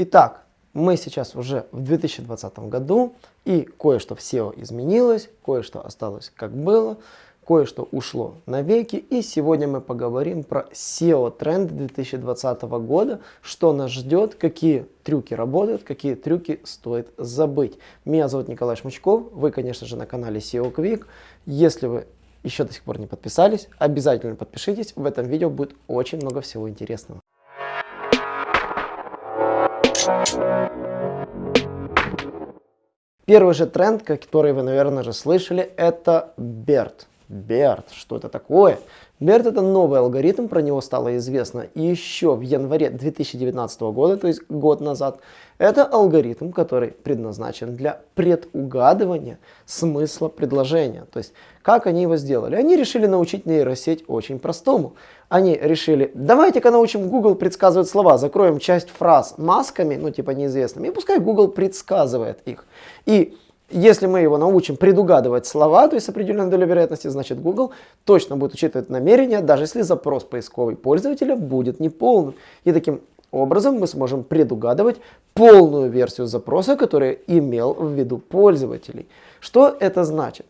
Итак, мы сейчас уже в 2020 году, и кое-что в SEO изменилось, кое-что осталось как было, кое-что ушло навеки. И сегодня мы поговорим про SEO-тренд 2020 года, что нас ждет, какие трюки работают, какие трюки стоит забыть. Меня зовут Николай Шмучков, вы, конечно же, на канале SEO Quick. Если вы еще до сих пор не подписались, обязательно подпишитесь, в этом видео будет очень много всего интересного. Первый же тренд, который вы, наверное, же слышали, это BERT. BERT, что это такое? BERT это новый алгоритм, про него стало известно еще в январе 2019 года, то есть год назад. Это алгоритм, который предназначен для предугадывания смысла предложения. То есть, как они его сделали? Они решили научить нейросеть очень простому. Они решили, давайте-ка научим Google предсказывать слова, закроем часть фраз масками, ну типа неизвестными, и пускай Google предсказывает их. И если мы его научим предугадывать слова, то есть с определенной долей вероятности, значит Google точно будет учитывать намерения, даже если запрос поисковый пользователя будет неполным. И таким образом мы сможем предугадывать полную версию запроса, который имел в виду пользователей. Что это значит?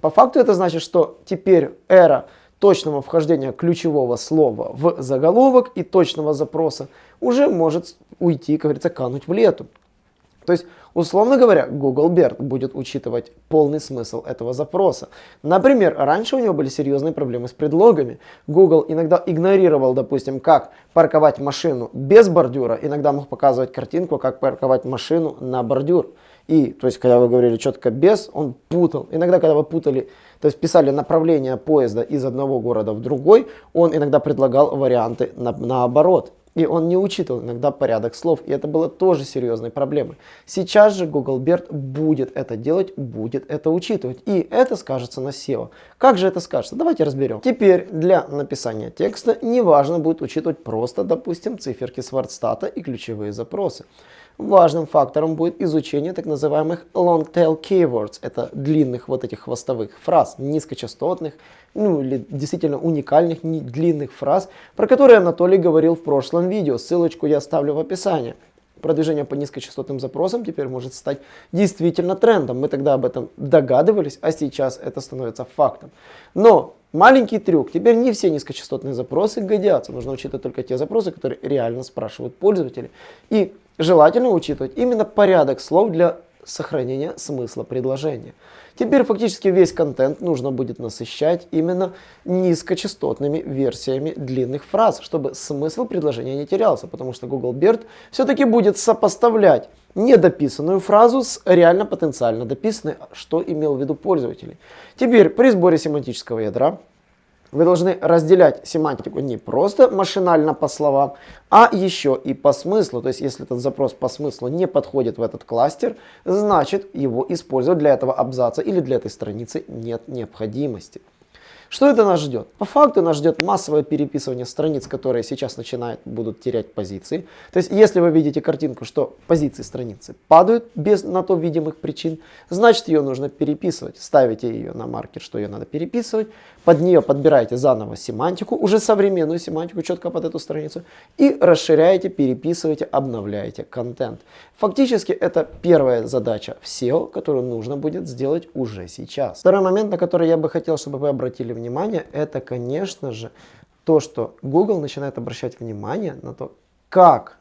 По факту это значит, что теперь эра точного вхождения ключевого слова в заголовок и точного запроса уже может уйти, как говорится, кануть в лету. То есть, условно говоря, Google BERT будет учитывать полный смысл этого запроса. Например, раньше у него были серьезные проблемы с предлогами. Google иногда игнорировал, допустим, как парковать машину без бордюра, иногда мог показывать картинку, как парковать машину на бордюр. И, то есть, когда вы говорили четко без, он путал. Иногда, когда вы путали, то есть писали направление поезда из одного города в другой, он иногда предлагал варианты на, наоборот. И он не учитывал иногда порядок слов, и это было тоже серьезной проблемой. Сейчас же Google BERT будет это делать, будет это учитывать, и это скажется на SEO. Как же это скажется? Давайте разберем. Теперь для написания текста не важно будет учитывать просто, допустим, циферки Свартстата и ключевые запросы. Важным фактором будет изучение так называемых long tail keywords. Это длинных вот этих хвостовых фраз, низкочастотных, ну или действительно уникальных длинных фраз, про которые Анатолий говорил в прошлом видео. Ссылочку я оставлю в описании. Продвижение по низкочастотным запросам теперь может стать действительно трендом. Мы тогда об этом догадывались, а сейчас это становится фактом. Но маленький трюк. Теперь не все низкочастотные запросы годятся. Нужно учитывать только те запросы, которые реально спрашивают пользователи. И желательно учитывать именно порядок слов для сохранения смысла предложения. Теперь фактически весь контент нужно будет насыщать именно низкочастотными версиями длинных фраз, чтобы смысл предложения не терялся, потому что Google BERT все-таки будет сопоставлять недописанную фразу с реально потенциально дописанной, что имел в виду пользователь. Теперь при сборе семантического ядра вы должны разделять семантику не просто машинально по словам, а еще и по смыслу. То есть, если этот запрос по смыслу не подходит в этот кластер, значит его использовать для этого абзаца или для этой страницы нет необходимости. Что это нас ждет? По факту нас ждет массовое переписывание страниц, которые сейчас начинают, будут терять позиции. То есть, если вы видите картинку, что позиции страницы падают без на то видимых причин, значит ее нужно переписывать. Ставите ее на маркер, что ее надо переписывать. Под нее подбираете заново семантику, уже современную семантику, четко под эту страницу. И расширяете, переписываете, обновляете контент. Фактически это первая задача в SEO, которую нужно будет сделать уже сейчас. Второй момент, на который я бы хотел, чтобы вы обратили внимание это, конечно же, то, что Google начинает обращать внимание на то, как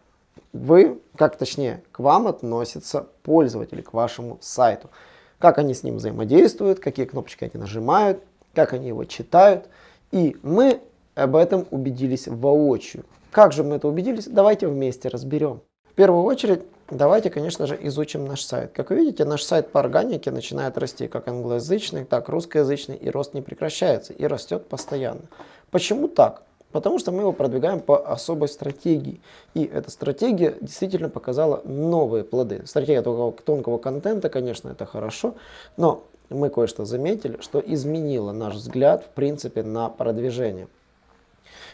вы, как точнее, к вам относятся пользователи, к вашему сайту. Как они с ним взаимодействуют, какие кнопочки они нажимают, как они его читают. И мы об этом убедились воочию. Как же мы это убедились? Давайте вместе разберем. В первую очередь, давайте, конечно же, изучим наш сайт. Как вы видите, наш сайт по органике начинает расти как англоязычный, так и русскоязычный, и рост не прекращается, и растет постоянно. Почему так? Потому что мы его продвигаем по особой стратегии. И эта стратегия действительно показала новые плоды. Стратегия тонкого, тонкого контента, конечно, это хорошо, но мы кое-что заметили, что изменило наш взгляд, в принципе, на продвижение.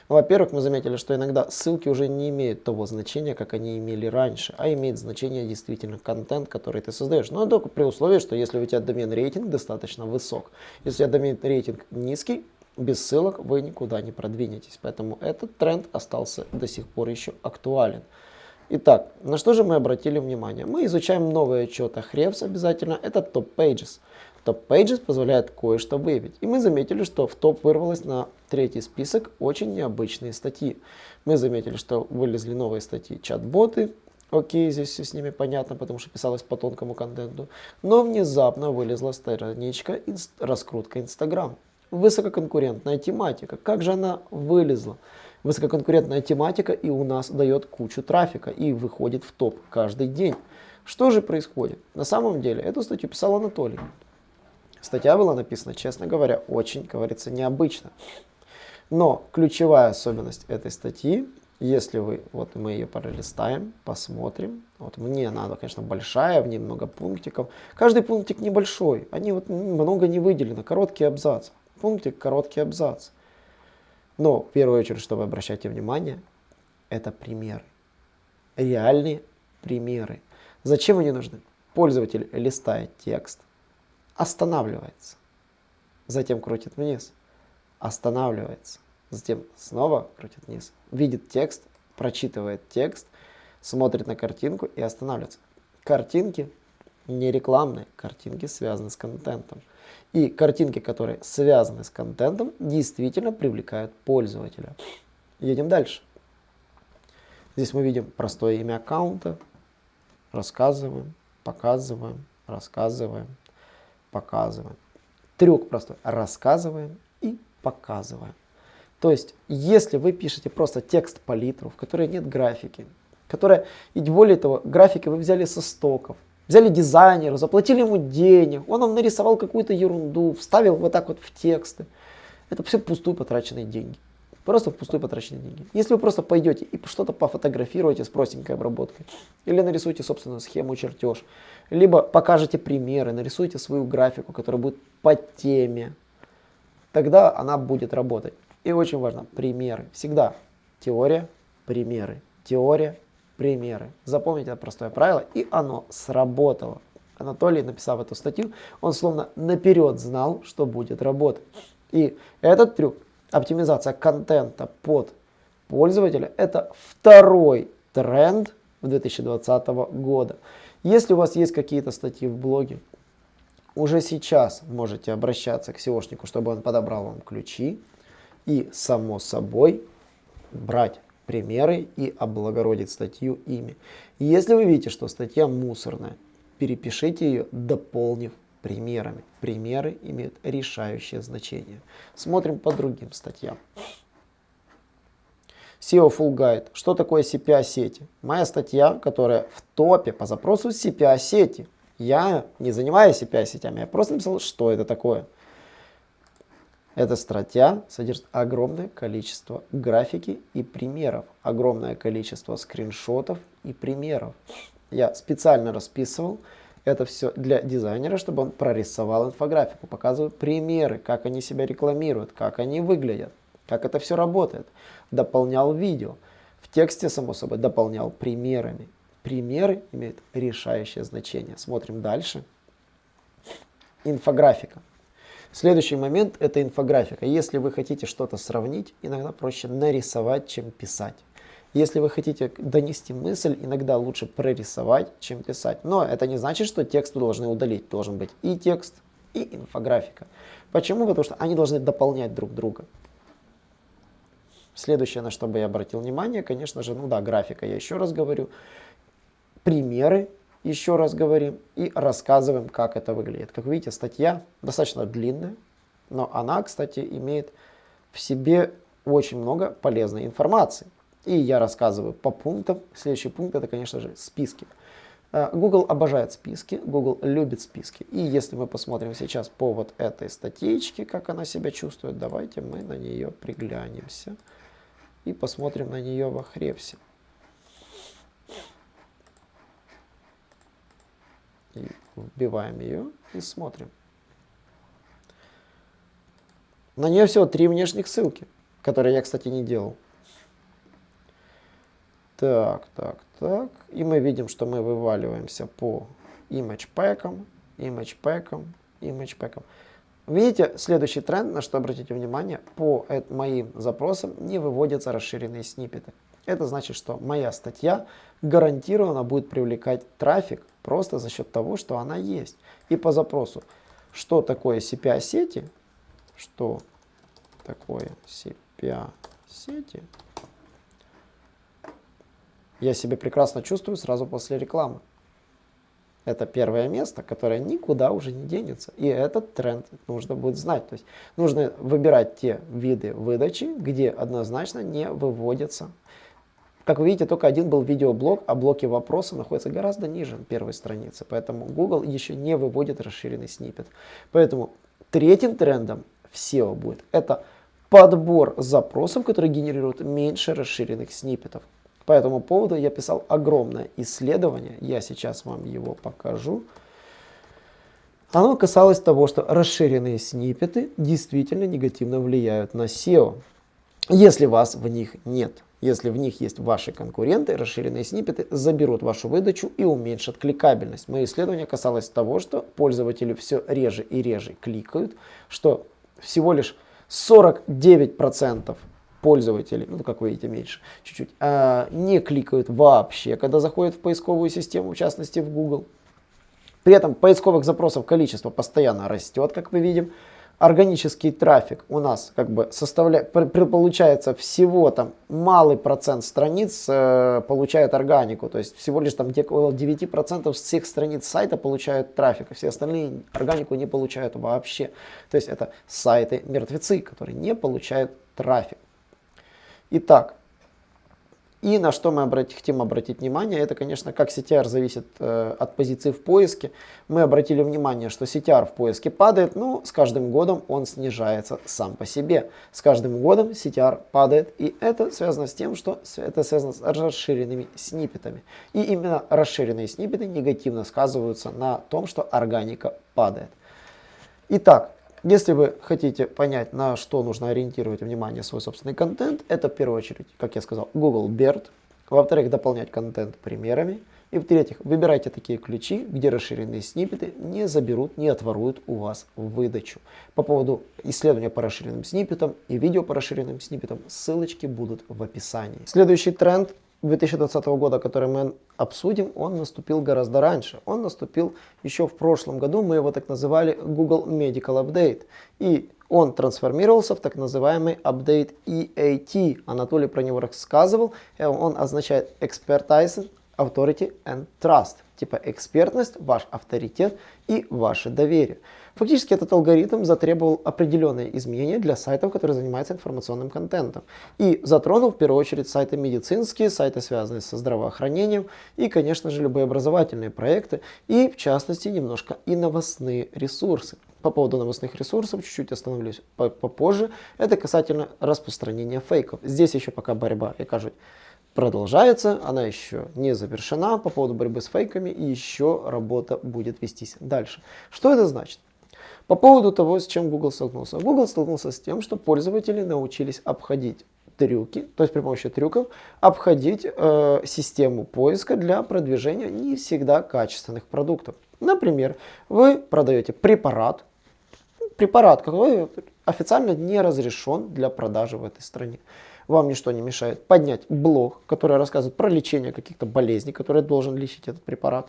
Во-первых, мы заметили, что иногда ссылки уже не имеют того значения, как они имели раньше, а имеет значение действительно контент, который ты создаешь. Но только при условии, что если у тебя домен рейтинг достаточно высок. Если у тебя домен рейтинг низкий, без ссылок вы никуда не продвинетесь. Поэтому этот тренд остался до сих пор еще актуален. Итак, на что же мы обратили внимание? Мы изучаем новый отчет Ahrefs обязательно, это Top Pages позволяет кое-что выявить. И мы заметили, что в топ вырвалось на третий список очень необычные статьи. Мы заметили, что вылезли новые статьи чат-боты, Окей, здесь все с ними понятно, потому что писалось по тонкому контенту. Но внезапно вылезла страничка инст раскрутка Инстаграм. Высококонкурентная тематика. Как же она вылезла? Высококонкурентная тематика и у нас дает кучу трафика и выходит в топ каждый день. Что же происходит? На самом деле, эту статью писал Анатолий. Статья была написана, честно говоря, очень, говорится, необычно. Но ключевая особенность этой статьи если вы, вот мы ее пролистаем, посмотрим. Вот мне надо, конечно, большая, в ней много пунктиков. Каждый пунктик небольшой, они вот много не выделено, короткий абзац. Пунктик, короткий абзац. Но в первую очередь, что вы обращаете внимание, это примеры. Реальные примеры. Зачем они нужны? Пользователь листает текст, останавливается, затем крутит вниз, останавливается, затем снова крутит вниз, видит текст, прочитывает текст, смотрит на картинку и останавливается. Картинки не рекламные, картинки связаны с контентом. И картинки, которые связаны с контентом, действительно привлекают пользователя. Едем дальше. Здесь мы видим простое имя аккаунта, рассказываем, показываем, рассказываем, показываем. Трюк простой. Рассказываем и показываем. То есть, если вы пишете просто текст палитру, в которой нет графики, которая, и более того, графики вы взяли со стоков, взяли дизайнера, заплатили ему денег, он вам нарисовал какую-то ерунду, вставил вот так вот в тексты. Это все пустую потраченные деньги. Просто впустую потраченные деньги. Если вы просто пойдете и что-то пофотографируете с простенькой обработкой, или нарисуете собственную схему, чертеж, либо покажете примеры, нарисуйте свою графику, которая будет по теме, тогда она будет работать. И очень важно, примеры. Всегда теория, примеры. Теория, примеры. Запомните это простое правило, и оно сработало. Анатолий, написав эту статью, он словно наперед знал, что будет работать. И этот трюк, оптимизация контента под пользователя, это второй тренд 2020 года. Если у вас есть какие-то статьи в блоге, уже сейчас можете обращаться к SEOшнику, чтобы он подобрал вам ключи, и, само собой, брать примеры и облагородить статью ими. Если вы видите, что статья мусорная, перепишите ее, дополнив примерами. Примеры имеют решающее значение. Смотрим по другим статьям. SEO Full Guide. Что такое CPA-сети? Моя статья, которая в топе по запросу CPA-сети. Я не занимаюсь CPA-сетями, я просто написал, что это такое. Эта статья содержит огромное количество графики и примеров, огромное количество скриншотов и примеров. Я специально расписывал это все для дизайнера, чтобы он прорисовал инфографику, показываю примеры, как они себя рекламируют, как они выглядят, как это все работает. Дополнял видео. В тексте, само собой, дополнял примерами. Примеры имеют решающее значение. Смотрим дальше. Инфографика. Следующий момент – это инфографика. Если вы хотите что-то сравнить, иногда проще нарисовать, чем писать. Если вы хотите донести мысль, иногда лучше прорисовать, чем писать. Но это не значит, что текст вы должны удалить. Должен быть и текст, и инфографика. Почему? Потому что они должны дополнять друг друга. Следующее, на что бы я обратил внимание, конечно же, ну да, графика, я еще раз говорю. Примеры еще раз говорим и рассказываем, как это выглядит. Как видите, статья достаточно длинная, но она, кстати, имеет в себе очень много полезной информации. И я рассказываю по пунктам. Следующий пункт это, конечно же, списки. Э, Google обожает списки, Google любит списки. И если мы посмотрим сейчас по вот этой статейке, как она себя чувствует, давайте мы на нее приглянемся и посмотрим на нее в Ахрепсе. И вбиваем ее и смотрим. На нее всего три внешних ссылки, которые я, кстати, не делал. Так, так, так. И мы видим, что мы вываливаемся по image pack'ам, image pack'ам, image pack'ам. Видите, следующий тренд, на что обратите внимание, по моим запросам не выводятся расширенные сниппеты. Это значит, что моя статья гарантированно будет привлекать трафик просто за счет того, что она есть. И по запросу, что такое CPA-сети, что такое CPA-сети, я себя прекрасно чувствую сразу после рекламы. Это первое место, которое никуда уже не денется. И этот тренд нужно будет знать. То есть нужно выбирать те виды выдачи, где однозначно не выводятся. Как вы видите, только один был видеоблог, а блоки вопроса находятся гораздо ниже первой страницы. Поэтому Google еще не выводит расширенный снипет. Поэтому третьим трендом в SEO будет это подбор запросов, которые генерируют меньше расширенных сниппетов. По этому поводу я писал огромное исследование, я сейчас вам его покажу. Оно касалось того, что расширенные сниппеты действительно негативно влияют на SEO, если вас в них нет. Если в них есть ваши конкуренты, расширенные сниппеты заберут вашу выдачу и уменьшат кликабельность. Мое исследование касалось того, что пользователи все реже и реже кликают, что всего лишь 49% пользователи, ну как вы видите меньше чуть-чуть, а, не кликают вообще, когда заходят в поисковую систему, в частности в Google. При этом поисковых запросов количество постоянно растет, как мы видим. Органический трафик у нас как бы составляет, получается всего там малый процент страниц э, получают органику, то есть всего лишь там около 9% всех страниц сайта получают трафик, а все остальные органику не получают вообще. То есть это сайты мертвецы, которые не получают трафик. Итак, и на что мы хотим обратить внимание, это, конечно, как CTR зависит э, от позиции в поиске. Мы обратили внимание, что CTR в поиске падает, но с каждым годом он снижается сам по себе. С каждым годом CTR падает, и это связано с тем, что это связано с расширенными сниппетами. И именно расширенные сниппеты негативно сказываются на том, что органика падает. Итак, если вы хотите понять, на что нужно ориентировать внимание свой собственный контент, это в первую очередь, как я сказал, Google BERT. Во-вторых, дополнять контент примерами. И в-третьих, выбирайте такие ключи, где расширенные сниппеты не заберут, не отворуют у вас выдачу. По поводу исследования по расширенным сниппетам и видео по расширенным сниппетам, ссылочки будут в описании. Следующий тренд 2020 года, который мы обсудим, он наступил гораздо раньше. Он наступил еще в прошлом году, мы его так называли Google Medical Update. И он трансформировался в так называемый Update EAT. Анатолий про него рассказывал. Он означает Expertise, Authority and Trust. Типа экспертность, ваш авторитет и ваше доверие. Фактически этот алгоритм затребовал определенные изменения для сайтов, которые занимаются информационным контентом. И затронул в первую очередь сайты медицинские, сайты, связанные со здравоохранением и, конечно же, любые образовательные проекты и, в частности, немножко и новостные ресурсы. По поводу новостных ресурсов чуть-чуть остановлюсь попозже. Это касательно распространения фейков. Здесь еще пока борьба, я кажу, продолжается, она еще не завершена по поводу борьбы с фейками, и еще работа будет вестись дальше. Что это значит? По поводу того, с чем Google столкнулся. Google столкнулся с тем, что пользователи научились обходить трюки, то есть при помощи трюков, обходить э, систему поиска для продвижения не всегда качественных продуктов. Например, вы продаете препарат, препарат, который официально не разрешен для продажи в этой стране. Вам ничто не мешает поднять блог, который рассказывает про лечение каких-то болезней, которые должен лечить этот препарат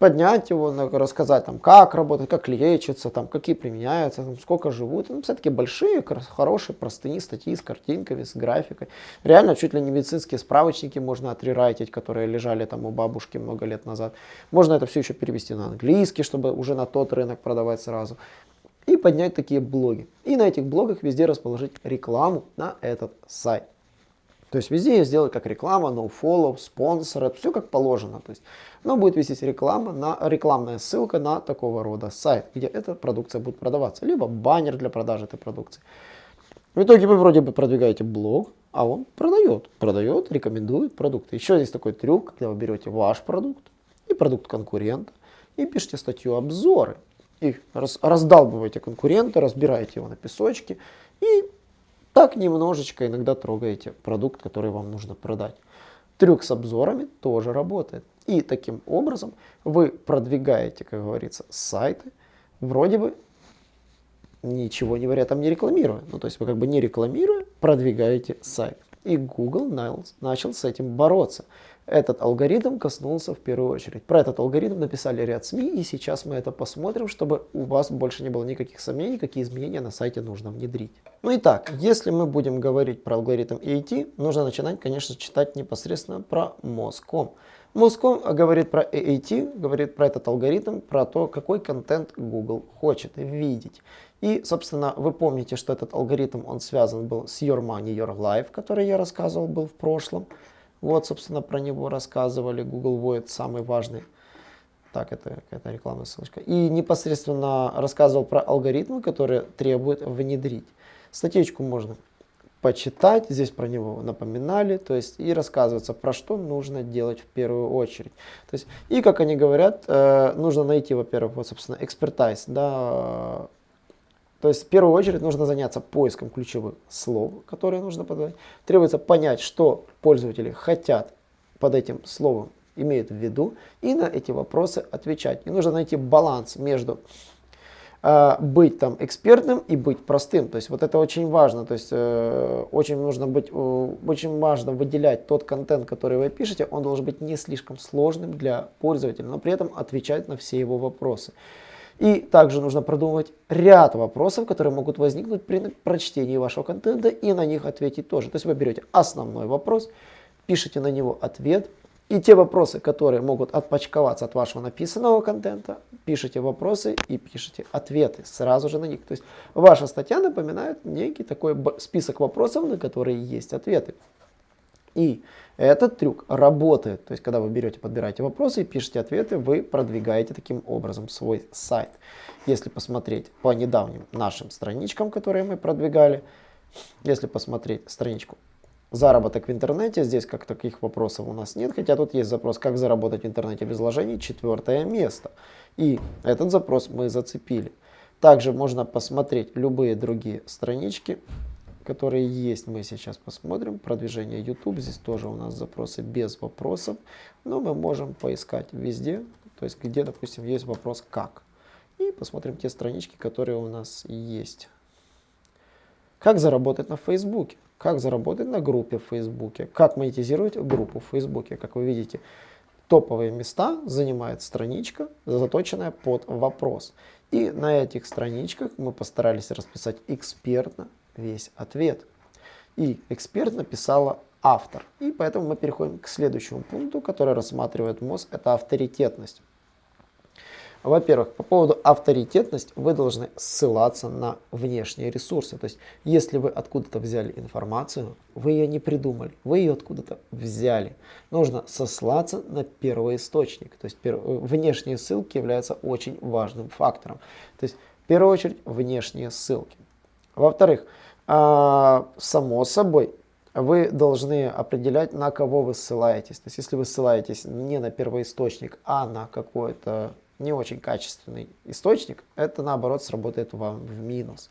поднять его, рассказать, там, как работает, как лечится, там, какие применяются, там, сколько живут. Ну, все-таки большие, хорошие, простые статьи с картинками, с графикой. Реально, чуть ли не медицинские справочники можно отрерайтить, которые лежали там у бабушки много лет назад. Можно это все еще перевести на английский, чтобы уже на тот рынок продавать сразу. И поднять такие блоги. И на этих блогах везде расположить рекламу на этот сайт. То есть везде я сделаю как реклама, nofollow, спонсор, все как положено. То есть, но будет вестись реклама, на, рекламная ссылка на такого рода сайт, где эта продукция будет продаваться. Либо баннер для продажи этой продукции. В итоге вы вроде бы продвигаете блог, а он продает. Продает, рекомендует продукты. Еще есть такой трюк, когда вы берете ваш продукт и продукт конкурента и пишете статью обзоры. И раз, раздалбываете конкурента, разбираете его на песочки и так немножечко иногда трогаете продукт, который вам нужно продать. Трюк с обзорами тоже работает. И таким образом вы продвигаете, как говорится, сайты, вроде бы ничего не говоря, там не рекламируя. Ну, то есть вы как бы не рекламируя, продвигаете сайт. И Google начал с этим бороться. Этот алгоритм коснулся в первую очередь. Про этот алгоритм написали ряд СМИ, и сейчас мы это посмотрим, чтобы у вас больше не было никаких сомнений, какие изменения на сайте нужно внедрить. Ну и так, если мы будем говорить про алгоритм AAT, нужно начинать, конечно, читать непосредственно про Moscom. Moscom говорит про AAT, говорит про этот алгоритм, про то, какой контент Google хочет видеть. И, собственно, вы помните, что этот алгоритм, он связан был с Your Money, Your Life, который я рассказывал был в прошлом. Вот, собственно, про него рассказывали. Google Void самый важный. Так, это какая-то рекламная ссылочка. И непосредственно рассказывал про алгоритмы, которые требуют внедрить. Статейку можно почитать, здесь про него напоминали, то есть и рассказывается, про что нужно делать в первую очередь. То есть, и как они говорят, э, нужно найти, во-первых, вот, собственно, экспертайз, да, то есть в первую очередь нужно заняться поиском ключевых слов, которые нужно подавать. Требуется понять, что пользователи хотят под этим словом, имеют в виду, и на эти вопросы отвечать. И нужно найти баланс между э, быть там экспертным и быть простым. То есть вот это очень важно. То есть э, очень нужно быть, э, очень важно выделять тот контент, который вы пишете. Он должен быть не слишком сложным для пользователя, но при этом отвечать на все его вопросы. И также нужно продумывать ряд вопросов, которые могут возникнуть при прочтении вашего контента и на них ответить тоже. То есть вы берете основной вопрос, пишете на него ответ, и те вопросы, которые могут отпочковаться от вашего написанного контента, пишите вопросы и пишите ответы сразу же на них. То есть ваша статья напоминает некий такой список вопросов, на которые есть ответы. И этот трюк работает. То есть, когда вы берете, подбираете вопросы и пишете ответы, вы продвигаете таким образом свой сайт. Если посмотреть по недавним нашим страничкам, которые мы продвигали, если посмотреть страничку заработок в интернете, здесь как таких вопросов у нас нет, хотя тут есть запрос, как заработать в интернете без вложений, четвертое место. И этот запрос мы зацепили. Также можно посмотреть любые другие странички, которые есть, мы сейчас посмотрим. Продвижение YouTube, здесь тоже у нас запросы без вопросов, но мы можем поискать везде, то есть где, допустим, есть вопрос «как». И посмотрим те странички, которые у нас есть. Как заработать на Фейсбуке? Как заработать на группе в Фейсбуке? Как монетизировать группу в Фейсбуке? Как вы видите, топовые места занимает страничка, заточенная под вопрос. И на этих страничках мы постарались расписать экспертно весь ответ. И эксперт написала автор. И поэтому мы переходим к следующему пункту, который рассматривает МОЗ, это авторитетность. Во-первых, по поводу авторитетности вы должны ссылаться на внешние ресурсы. То есть, если вы откуда-то взяли информацию, вы ее не придумали, вы ее откуда-то взяли. Нужно сослаться на первоисточник. То есть, внешние ссылки являются очень важным фактором. То есть, в первую очередь, внешние ссылки. Во-вторых, а, само собой, вы должны определять, на кого вы ссылаетесь. То есть, если вы ссылаетесь не на первоисточник, а на какой-то не очень качественный источник, это наоборот сработает вам в минус.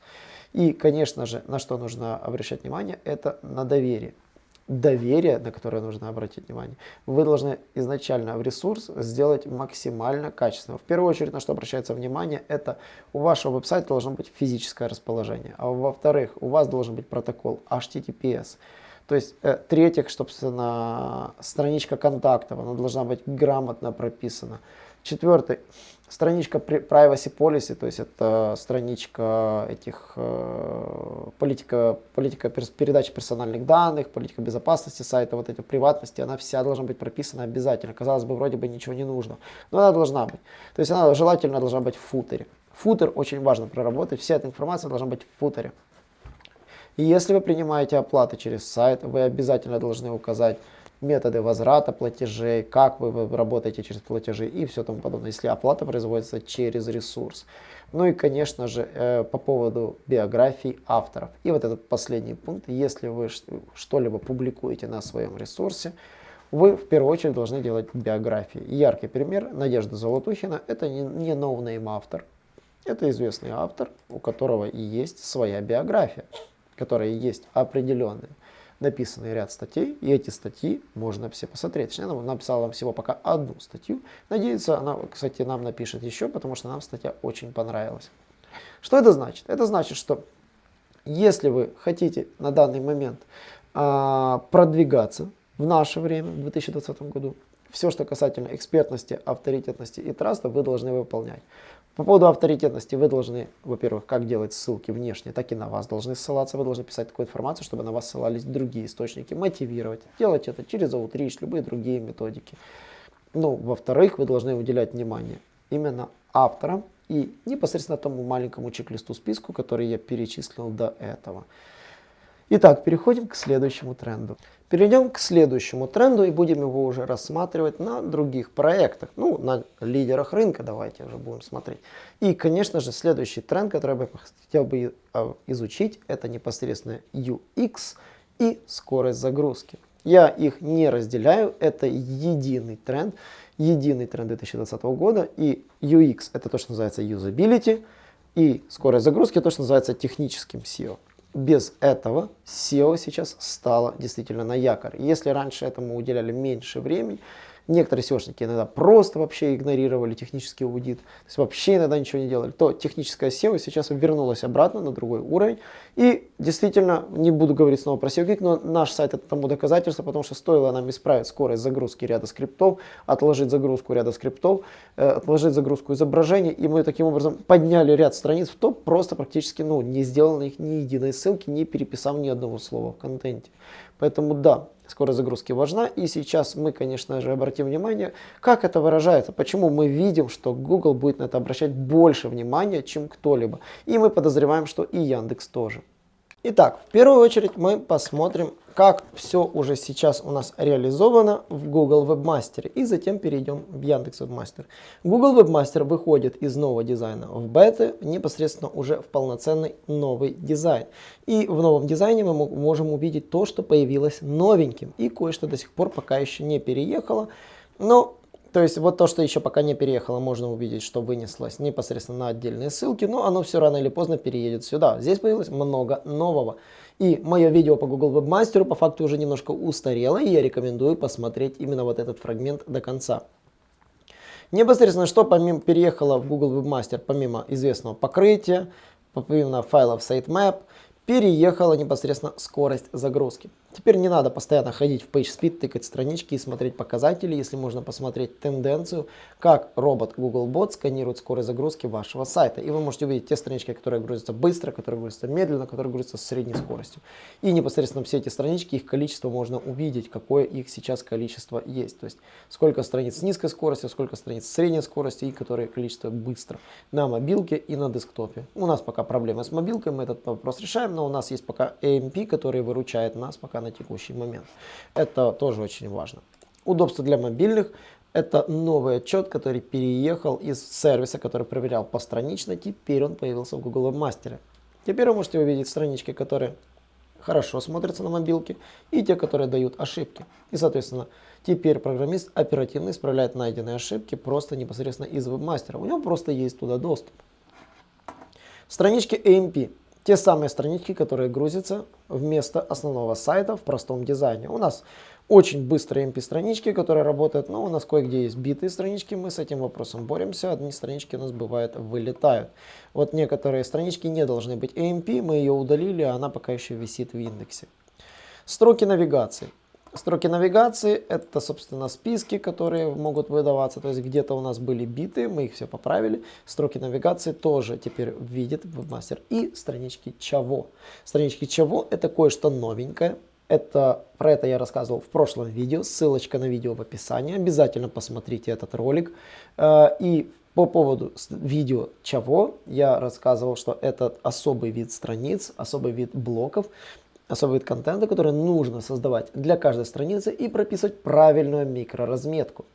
И, конечно же, на что нужно обращать внимание, это на доверие доверие, на которое нужно обратить внимание, вы должны изначально в ресурс сделать максимально качественно. В первую очередь, на что обращается внимание, это у вашего веб-сайта должно быть физическое расположение. А во-вторых, у вас должен быть протокол HTTPS. То есть, э, третьих, собственно, страничка контактов, она должна быть грамотно прописана. Четвертый, страничка privacy policy, то есть это страничка этих э, политика, политика передачи персональных данных, политика безопасности сайта, вот эти приватности, она вся должна быть прописана обязательно. Казалось бы, вроде бы ничего не нужно, но она должна быть. То есть она желательно должна быть в футере. Футер очень важно проработать, вся эта информация должна быть в футере. И если вы принимаете оплаты через сайт, вы обязательно должны указать методы возврата платежей, как вы работаете через платежи и все тому подобное, если оплата производится через ресурс. Ну и, конечно же, э, по поводу биографий авторов. И вот этот последний пункт, если вы что-либо публикуете на своем ресурсе, вы в первую очередь должны делать биографии. Яркий пример Надежда Золотухина, это не no-name автор, это известный автор, у которого и есть своя биография, которая есть определенная написанный ряд статей, и эти статьи можно все посмотреть. Точнее, она написала всего пока одну статью. Надеюсь, она, кстати, нам напишет еще, потому что нам статья очень понравилась. Что это значит? Это значит, что если вы хотите на данный момент а, продвигаться в наше время, в 2020 году. Все, что касательно экспертности, авторитетности и траста, вы должны выполнять. По поводу авторитетности вы должны, во-первых, как делать ссылки внешние, так и на вас должны ссылаться. Вы должны писать такую информацию, чтобы на вас ссылались другие источники, мотивировать. Делать это через Outreach, любые другие методики. Ну, во-вторых, вы должны уделять внимание именно авторам и непосредственно тому маленькому чек-листу списку, который я перечислил до этого. Итак, переходим к следующему тренду. Перейдем к следующему тренду и будем его уже рассматривать на других проектах. Ну, на лидерах рынка давайте уже будем смотреть. И, конечно же, следующий тренд, который я бы хотел бы а, изучить, это непосредственно UX и скорость загрузки. Я их не разделяю, это единый тренд, единый тренд 2020 года. И UX это то, что называется usability, и скорость загрузки то, что называется техническим SEO без этого SEO сейчас стало действительно на якорь. Если раньше этому уделяли меньше времени, некоторые SEOшники иногда просто вообще игнорировали технический аудит, то есть вообще иногда ничего не делали, то техническая SEO сейчас вернулась обратно на другой уровень. И действительно, не буду говорить снова про SEO но наш сайт это тому доказательство, потому что стоило нам исправить скорость загрузки ряда скриптов, отложить загрузку ряда скриптов, э, отложить загрузку изображений, и мы таким образом подняли ряд страниц в топ, просто практически ну, не сделал на них ни единой ссылки, не переписав ни одного слова в контенте. Поэтому да, скорость загрузки важна. И сейчас мы, конечно же, обратим внимание, как это выражается, почему мы видим, что Google будет на это обращать больше внимания, чем кто-либо. И мы подозреваем, что и Яндекс тоже. Итак, в первую очередь мы посмотрим, как все уже сейчас у нас реализовано в Google Webmaster. И затем перейдем в Яндекс Webmaster. Google Webmaster выходит из нового дизайна в бета непосредственно уже в полноценный новый дизайн. И в новом дизайне мы можем увидеть то, что появилось новеньким. И кое-что до сих пор пока еще не переехало. Но то есть вот то, что еще пока не переехало, можно увидеть, что вынеслось непосредственно на отдельные ссылки, но оно все рано или поздно переедет сюда. Здесь появилось много нового. И мое видео по Google Webmaster по факту уже немножко устарело, и я рекомендую посмотреть именно вот этот фрагмент до конца. Непосредственно, что помимо, переехало в Google Webmaster, помимо известного покрытия, помимо файлов sitemap, переехала непосредственно скорость загрузки. Теперь не надо постоянно ходить в PageSpeed, тыкать странички и смотреть показатели, если можно посмотреть тенденцию, как робот Googlebot сканирует скорость загрузки вашего сайта. И вы можете увидеть те странички, которые грузятся быстро, которые грузятся медленно, которые грузятся с средней скоростью. И непосредственно все эти странички, их количество можно увидеть, какое их сейчас количество есть. То есть сколько страниц с низкой скоростью, сколько страниц с средней скоростью и которое количество быстро на мобилке и на десктопе. У нас пока проблема с мобилкой, мы этот вопрос решаем, но у нас есть пока AMP, который выручает нас пока на текущий момент. Это тоже очень важно. Удобство для мобильных. Это новый отчет, который переехал из сервиса, который проверял постранично. Теперь он появился в Google Webmaster. Теперь вы можете увидеть странички, которые хорошо смотрятся на мобилке, и те, которые дают ошибки. И, соответственно, теперь программист оперативно исправляет найденные ошибки просто непосредственно из вебмастера. У него просто есть туда доступ. Странички AMP те самые странички, которые грузятся вместо основного сайта в простом дизайне. У нас очень быстрые MP-странички, которые работают, но у нас кое-где есть битые странички, мы с этим вопросом боремся, одни странички у нас бывает вылетают. Вот некоторые странички не должны быть AMP, мы ее удалили, а она пока еще висит в индексе. Строки навигации. Строки навигации это, собственно, списки, которые могут выдаваться. То есть где-то у нас были биты, мы их все поправили. Строки навигации тоже теперь видит вебмастер. И странички чего. Странички чего это кое-что новенькое. Это, про это я рассказывал в прошлом видео. Ссылочка на видео в описании. Обязательно посмотрите этот ролик. Э, и по поводу видео чего я рассказывал, что это особый вид страниц, особый вид блоков, особый вид контента, который нужно создавать для каждой страницы и прописывать правильную микроразметку.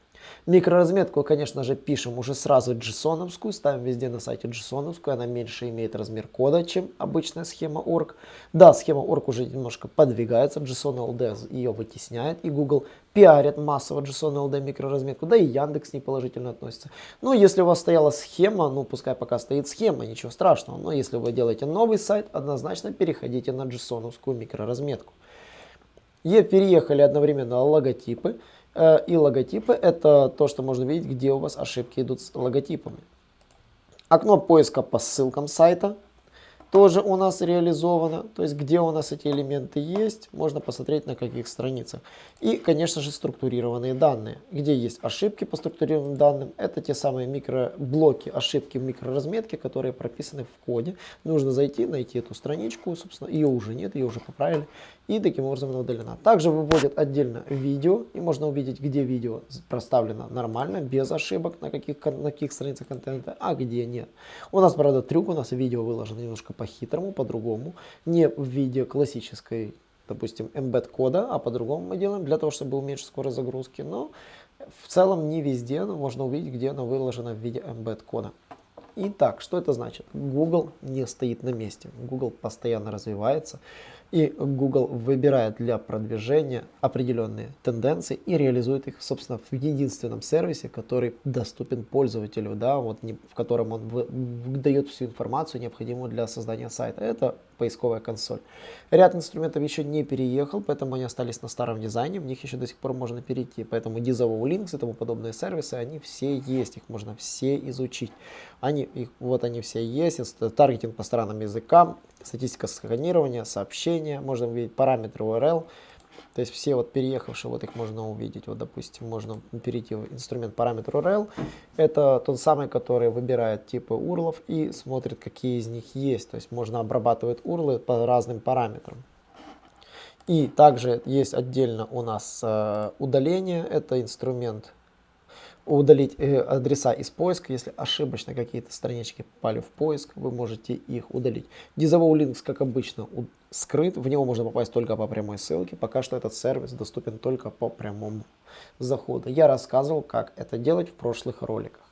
Микроразметку, конечно же, пишем уже сразу json ставим везде на сайте json она меньше имеет размер кода, чем обычная схема org. Да, схема org уже немножко подвигается, JSON-LD ее вытесняет, и Google пиарит массово JSON-LD микроразметку, да и Яндекс не положительно относится. Но если у вас стояла схема, ну пускай пока стоит схема, ничего страшного, но если вы делаете новый сайт, однозначно переходите на json микроразметку. И переехали одновременно логотипы. Э, и логотипы это то, что можно видеть, где у вас ошибки идут с логотипами. Окно поиска по ссылкам сайта. тоже у нас реализовано, то есть где у нас эти элементы есть, можно посмотреть на каких страницах. И, конечно же, структурированные данные, где есть ошибки по структурированным данным, это те самые микроблоки, ошибки в микроразметке, которые прописаны в коде. Нужно зайти, найти эту страничку, собственно, ее уже нет, ее уже поправили, и таким образом удалена. Также выводят отдельно видео, и можно увидеть, где видео проставлено нормально, без ошибок, на каких, на каких страницах контента, а где нет. У нас, правда, трюк, у нас видео выложено немножко по-хитрому, по-другому, не в виде классической, допустим, embed кода, а по-другому мы делаем, для того, чтобы уменьшить скорость загрузки, но в целом не везде можно увидеть, где она выложена в виде embed кода. Итак, что это значит? Google не стоит на месте. Google постоянно развивается. И Google выбирает для продвижения определенные тенденции и реализует их, собственно, в единственном сервисе, который доступен пользователю, да, вот в котором он дает всю информацию, необходимую для создания сайта. Это поисковая консоль. Ряд инструментов еще не переехал, поэтому они остались на старом дизайне, в них еще до сих пор можно перейти. Поэтому Dizavo Links и тому подобные сервисы, они все есть, их можно все изучить. Они, их, вот они все есть, таргетинг по странным языкам, статистика сканирования, сообщения, можно увидеть параметры URL. То есть все вот переехавшие, вот их можно увидеть. Вот, допустим, можно перейти в инструмент параметр URL. Это тот самый, который выбирает типы урлов и смотрит, какие из них есть. То есть можно обрабатывать урлы по разным параметрам. И также есть отдельно у нас э, удаление. Это инструмент удалить э, адреса из поиска. Если ошибочно какие-то странички попали в поиск, вы можете их удалить. Disavow Links, как обычно, скрыт. В него можно попасть только по прямой ссылке. Пока что этот сервис доступен только по прямому заходу. Я рассказывал, как это делать в прошлых роликах.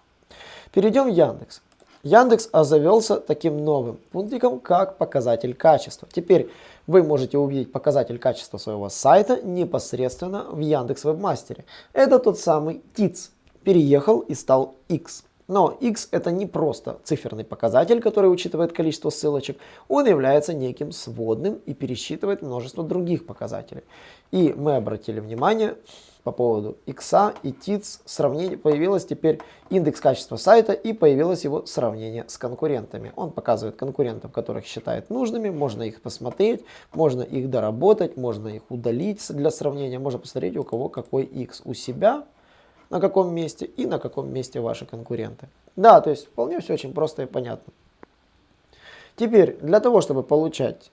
Перейдем в Яндекс. Яндекс озавелся таким новым пунктиком, как показатель качества. Теперь вы можете увидеть показатель качества своего сайта непосредственно в Яндекс Вебмастере. Это тот самый ТИЦ переехал и стал X. Но x это не просто циферный показатель, который учитывает количество ссылочек, он является неким сводным и пересчитывает множество других показателей. И мы обратили внимание по поводу x и TITS, сравнение, появилось теперь индекс качества сайта и появилось его сравнение с конкурентами. Он показывает конкурентов, которых считает нужными, можно их посмотреть, можно их доработать, можно их удалить для сравнения, можно посмотреть у кого какой x у себя на каком месте и на каком месте ваши конкуренты. Да, то есть вполне все очень просто и понятно. Теперь, для того, чтобы получать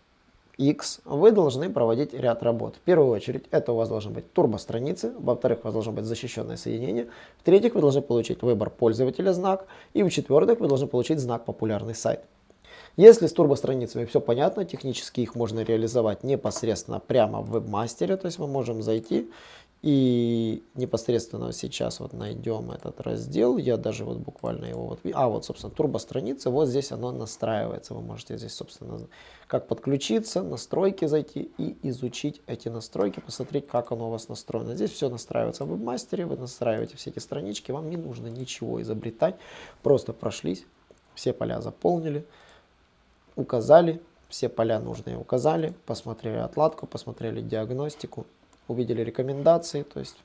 X, вы должны проводить ряд работ. В первую очередь, это у вас должны быть турбостраницы, во-вторых, у вас должно быть защищенное соединение, в-третьих, вы должны получить выбор пользователя знак, и в-четвертых, вы должны получить знак популярный сайт. Если с турбостраницами все понятно, технически их можно реализовать непосредственно прямо в вебмастере, то есть мы можем зайти и непосредственно сейчас вот найдем этот раздел, я даже вот буквально его вот, а вот собственно турбостраница, вот здесь оно настраивается, вы можете здесь собственно как подключиться, настройки зайти и изучить эти настройки, посмотреть как оно у вас настроено. Здесь все настраивается в вебмастере, вы настраиваете все эти странички, вам не нужно ничего изобретать, просто прошлись, все поля заполнили, указали, все поля нужные указали, посмотрели отладку, посмотрели диагностику, увидели рекомендации, то есть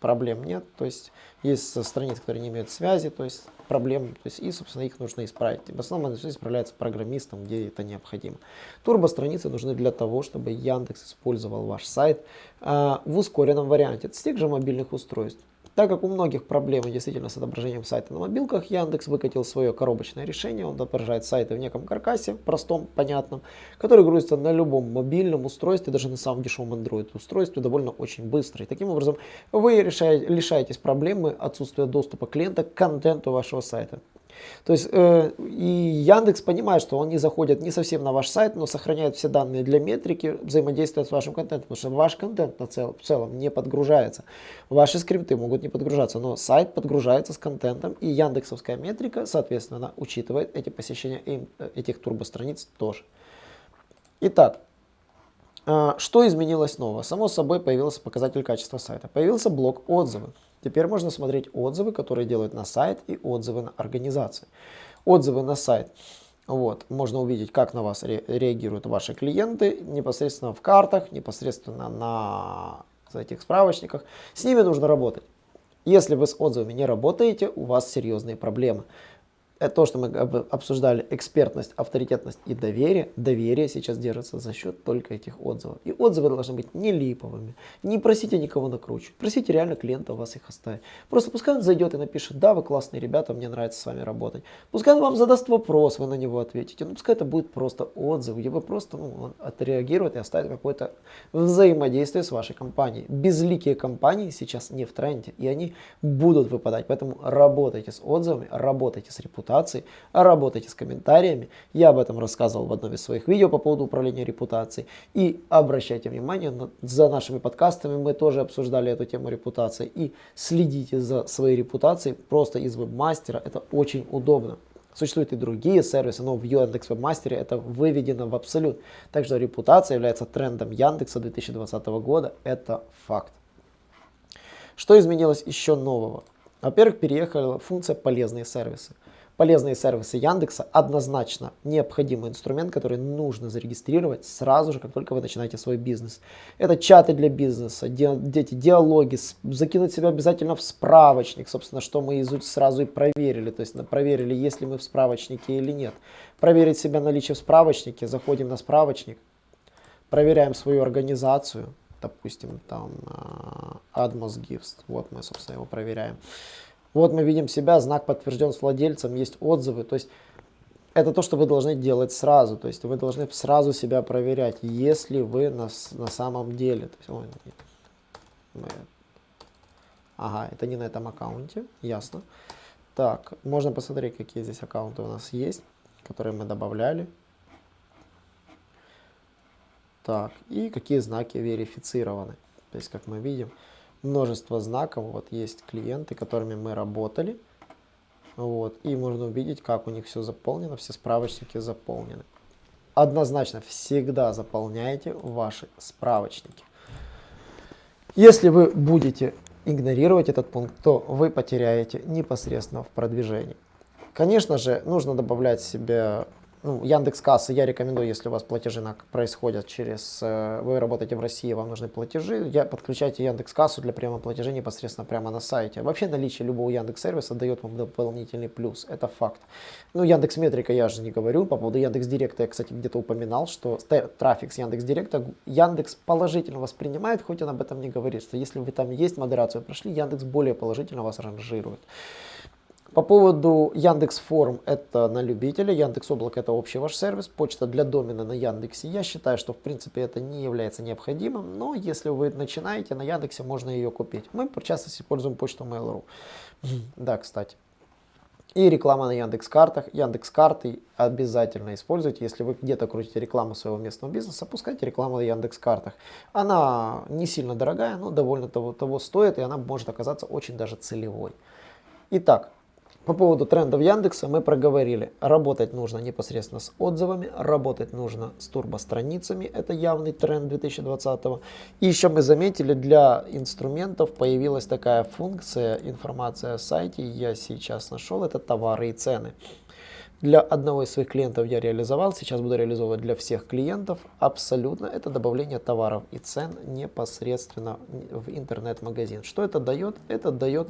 проблем нет, то есть есть страницы, которые не имеют связи, то есть проблем, то есть и, собственно, их нужно исправить. В основном это исправляется программистом, где это необходимо. Турбо-страницы нужны для того, чтобы Яндекс использовал ваш сайт э, в ускоренном варианте с тех же мобильных устройств. Так как у многих проблемы действительно с отображением сайта на мобилках, Яндекс выкатил свое коробочное решение. Он отображает сайты в неком каркасе, простом, понятном, который грузится на любом мобильном устройстве, даже на самом дешевом Android устройстве, довольно очень быстро. И таким образом вы решаете, лишаетесь проблемы отсутствия доступа клиента к контенту вашего сайта. То есть э, и Яндекс понимает, что он не заходит не совсем на ваш сайт, но сохраняет все данные для метрики, взаимодействия с вашим контентом, потому что ваш контент на цел, в целом не подгружается. Ваши скрипты могут не подгружаться, но сайт подгружается с контентом, и Яндексовская метрика, соответственно, учитывает эти посещения этих турбостраниц тоже. Итак, э, что изменилось нового? Само собой появился показатель качества сайта. Появился блок отзывы. Теперь можно смотреть отзывы, которые делают на сайт и отзывы на организации. Отзывы на сайт. Вот, можно увидеть, как на вас ре реагируют ваши клиенты непосредственно в картах, непосредственно на этих справочниках. С ними нужно работать. Если вы с отзывами не работаете, у вас серьезные проблемы. Это то, что мы обсуждали, экспертность, авторитетность и доверие, доверие сейчас держится за счет только этих отзывов. И отзывы должны быть не липовыми. Не просите никого накручивать. Просите реально клиента вас их оставить. Просто пускай он зайдет и напишет, да, вы классные ребята, мне нравится с вами работать. Пускай он вам задаст вопрос, вы на него ответите. Ну, пускай это будет просто отзыв, вы просто ну, отреагирует и оставит какое-то взаимодействие с вашей компанией. Безликие компании сейчас не в тренде, и они будут выпадать. Поэтому работайте с отзывами, работайте с репутацией репутацией, работайте с комментариями. Я об этом рассказывал в одном из своих видео по поводу управления репутацией. И обращайте внимание, за нашими подкастами мы тоже обсуждали эту тему репутации. И следите за своей репутацией просто из вебмастера, это очень удобно. Существуют и другие сервисы, но в Яндекс Вебмастере это выведено в абсолют. Так что репутация является трендом Яндекса 2020 года, это факт. Что изменилось еще нового? Во-первых, переехала функция полезные сервисы. Полезные сервисы Яндекса однозначно необходимый инструмент, который нужно зарегистрировать сразу же, как только вы начинаете свой бизнес. Это чаты для бизнеса, дети, диалоги, закинуть себя обязательно в справочник, собственно, что мы сразу и проверили. То есть проверили, есть ли мы в справочнике или нет. Проверить себя наличие в справочнике, заходим на справочник, проверяем свою организацию, допустим, там Admos Gifts, вот мы, собственно, его проверяем. Вот мы видим себя, знак подтвержден с владельцем, есть отзывы. То есть это то, что вы должны делать сразу. То есть вы должны сразу себя проверять, если вы на, на самом деле. То есть, ой, мы, ага, это не на этом аккаунте, ясно. Так, можно посмотреть, какие здесь аккаунты у нас есть, которые мы добавляли. Так, и какие знаки верифицированы. То есть, как мы видим, множество знаков. Вот есть клиенты, которыми мы работали. Вот, и можно увидеть, как у них все заполнено, все справочники заполнены. Однозначно всегда заполняйте ваши справочники. Если вы будете игнорировать этот пункт, то вы потеряете непосредственно в продвижении. Конечно же, нужно добавлять себе ну, Яндекс Кассы я рекомендую, если у вас платежи происходят через, э, вы работаете в России, вам нужны платежи, я, подключайте Яндекс Кассу для приема платежей непосредственно прямо на сайте. Вообще наличие любого Яндекс сервиса дает вам дополнительный плюс, это факт. Ну, Яндекс Метрика я же не говорю, по поводу Яндекс Директа я, кстати, где-то упоминал, что трафик с Яндекс Директа Яндекс положительно воспринимает, хоть он об этом не говорит, что если вы там есть, модерацию прошли, Яндекс более положительно вас ранжирует. По поводу Яндекс Форм это на любителя, Яндекс Облако это общий ваш сервис, почта для домена на Яндексе. Я считаю, что в принципе это не является необходимым, но если вы начинаете, на Яндексе можно ее купить. Мы в используем почту Mail.ru. Да, кстати. И реклама на Яндекс картах. Яндекс карты обязательно используйте. Если вы где-то крутите рекламу своего местного бизнеса, пускайте рекламу на Яндекс картах. Она не сильно дорогая, но довольно того, того стоит, и она может оказаться очень даже целевой. Итак, по поводу трендов Яндекса мы проговорили. Работать нужно непосредственно с отзывами, работать нужно с турбостраницами. Это явный тренд 2020. И еще мы заметили, для инструментов появилась такая функция, информация о сайте, я сейчас нашел, это товары и цены. Для одного из своих клиентов я реализовал, сейчас буду реализовывать для всех клиентов. Абсолютно это добавление товаров и цен непосредственно в интернет-магазин. Что это дает? Это дает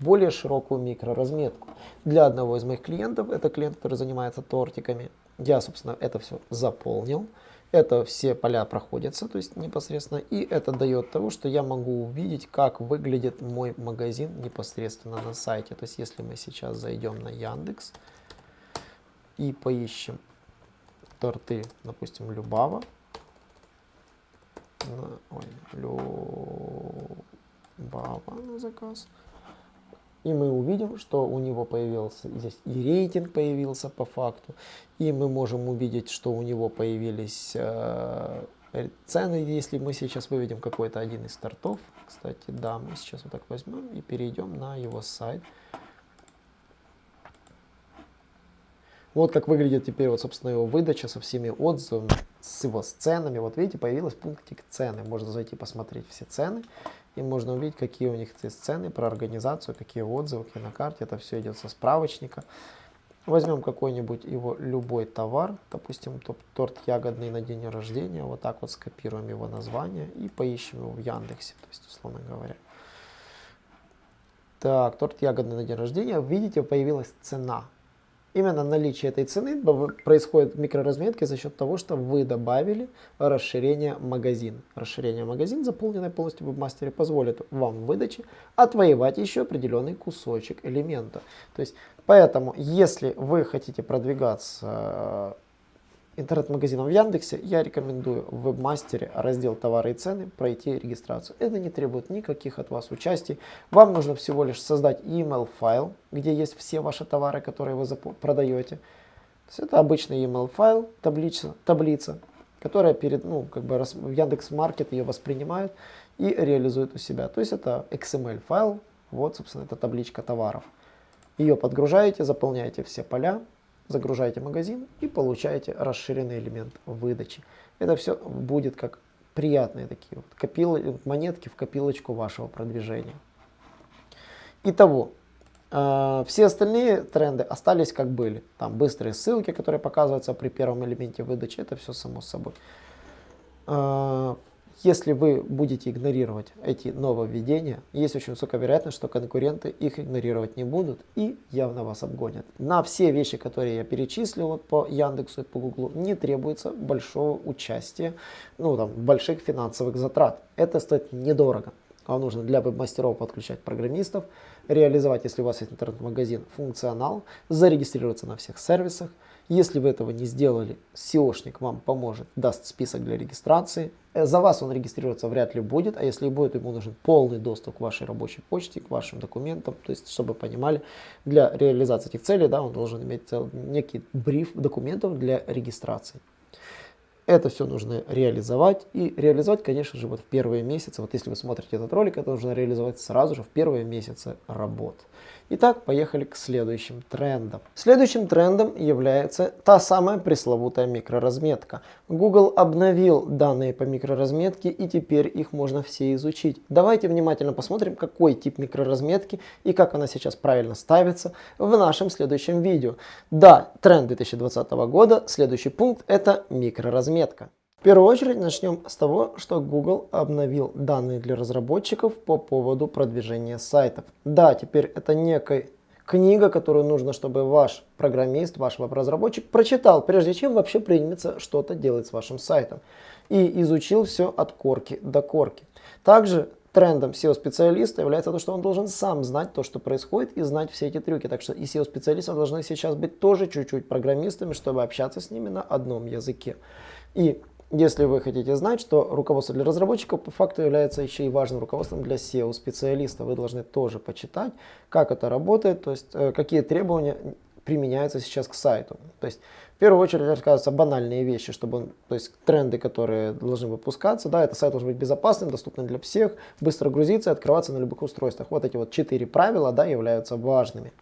более широкую микроразметку. Для одного из моих клиентов, это клиент, который занимается тортиками, я, собственно, это все заполнил. Это все поля проходятся, то есть непосредственно. И это дает того, что я могу увидеть, как выглядит мой магазин непосредственно на сайте. То есть если мы сейчас зайдем на Яндекс, и поищем торты, допустим, Любава. Ой, Любава на заказ. И мы увидим, что у него появился здесь и рейтинг появился по факту. И мы можем увидеть, что у него появились э, цены, если мы сейчас выведем какой-то один из тортов. Кстати, да, мы сейчас вот так возьмем и перейдем на его сайт. Вот как выглядит теперь, вот, собственно, его выдача со всеми отзывами, с его ценами. Вот видите, появилась пунктик цены. Можно зайти посмотреть все цены. И можно увидеть, какие у них есть цены, про организацию, какие отзывы, какие на карте. Это все идет со справочника. Возьмем какой-нибудь его любой товар, допустим, торт ягодный на день рождения. Вот так вот скопируем его название и поищем его в Яндексе, то есть, условно говоря. Так, торт ягодный на день рождения. Видите, появилась цена Именно наличие этой цены происходит в микроразметке за счет того, что вы добавили расширение магазин. Расширение магазин, заполненное полностью в вебмастере, позволит вам в выдаче отвоевать еще определенный кусочек элемента. То есть, поэтому, если вы хотите продвигаться интернет-магазином в Яндексе, я рекомендую в вебмастере раздел товары и цены пройти регистрацию. Это не требует никаких от вас участий. Вам нужно всего лишь создать email файл, где есть все ваши товары, которые вы продаете. Это обычный email файл, таблица, таблица которая перед, ну, как бы в Яндекс Маркет ее воспринимает и реализует у себя. То есть это XML файл, вот, собственно, это табличка товаров. Ее подгружаете, заполняете все поля, загружаете магазин и получаете расширенный элемент выдачи. Это все будет как приятные такие вот копил, монетки в копилочку вашего продвижения. Итого, э, все остальные тренды остались как были. Там быстрые ссылки, которые показываются при первом элементе выдачи, это все само собой. Э, если вы будете игнорировать эти нововведения, есть очень высокая вероятность, что конкуренты их игнорировать не будут и явно вас обгонят. На все вещи, которые я перечислил по Яндексу и по Гуглу, не требуется большого участия, ну там, больших финансовых затрат. Это стоит недорого. Вам нужно для веб-мастеров подключать программистов, реализовать, если у вас есть интернет-магазин, функционал, зарегистрироваться на всех сервисах, если вы этого не сделали, SEOшник вам поможет, даст список для регистрации. Э, за вас он регистрироваться вряд ли будет, а если будет, ему нужен полный доступ к вашей рабочей почте, к вашим документам. То есть, чтобы понимали, для реализации этих целей да, он должен иметь некий бриф документов для регистрации. Это все нужно реализовать. И реализовать, конечно же, вот в первые месяцы. Вот если вы смотрите этот ролик, это нужно реализовать сразу же в первые месяцы работы. Итак, поехали к следующим трендам. Следующим трендом является та самая пресловутая микроразметка. Google обновил данные по микроразметке и теперь их можно все изучить. Давайте внимательно посмотрим, какой тип микроразметки и как она сейчас правильно ставится в нашем следующем видео. Да, тренд 2020 года, следующий пункт это микроразметка. В первую очередь начнем с того, что Google обновил данные для разработчиков по поводу продвижения сайтов. Да, теперь это некая книга, которую нужно, чтобы ваш программист, ваш веб-разработчик прочитал, прежде чем вообще примется что-то делать с вашим сайтом. И изучил все от корки до корки. Также трендом SEO-специалиста является то, что он должен сам знать то, что происходит, и знать все эти трюки. Так что и SEO-специалисты должны сейчас быть тоже чуть-чуть программистами, чтобы общаться с ними на одном языке. И если вы хотите знать, что руководство для разработчиков по факту является еще и важным руководством для SEO-специалиста, вы должны тоже почитать, как это работает, то есть э, какие требования применяются сейчас к сайту. То есть в первую очередь рассказываются банальные вещи, чтобы он, то есть тренды, которые должны выпускаться, да, это сайт должен быть безопасным, доступным для всех, быстро грузиться и открываться на любых устройствах. Вот эти вот четыре правила, да, являются важными.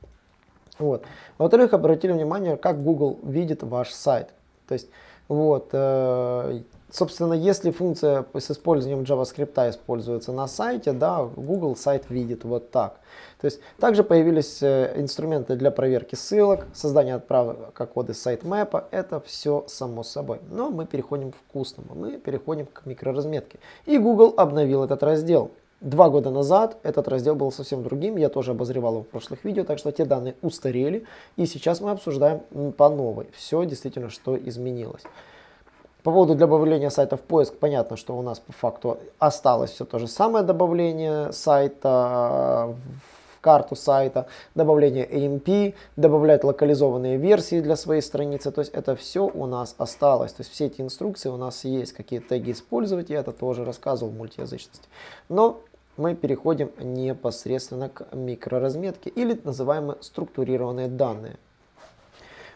Вот. Во-вторых, обратили внимание, как Google видит ваш сайт. То есть вот, э, собственно, если функция с использованием JavaScript используется на сайте, да, Google сайт видит вот так. То есть также появились э, инструменты для проверки ссылок, создания отправок коды сайтмэпа, это все само собой. Но мы переходим к вкусному, мы переходим к микроразметке. И Google обновил этот раздел. Два года назад этот раздел был совсем другим, я тоже обозревал его в прошлых видео, так что те данные устарели, и сейчас мы обсуждаем по новой все действительно, что изменилось. По поводу добавления сайта в поиск, понятно, что у нас по факту осталось все то же самое добавление сайта в карту сайта, добавление AMP, добавлять локализованные версии для своей страницы, то есть это все у нас осталось, то есть все эти инструкции у нас есть, какие теги использовать, я это тоже рассказывал в мультиязычности. Но мы переходим непосредственно к микроразметке или называемые структурированные данные.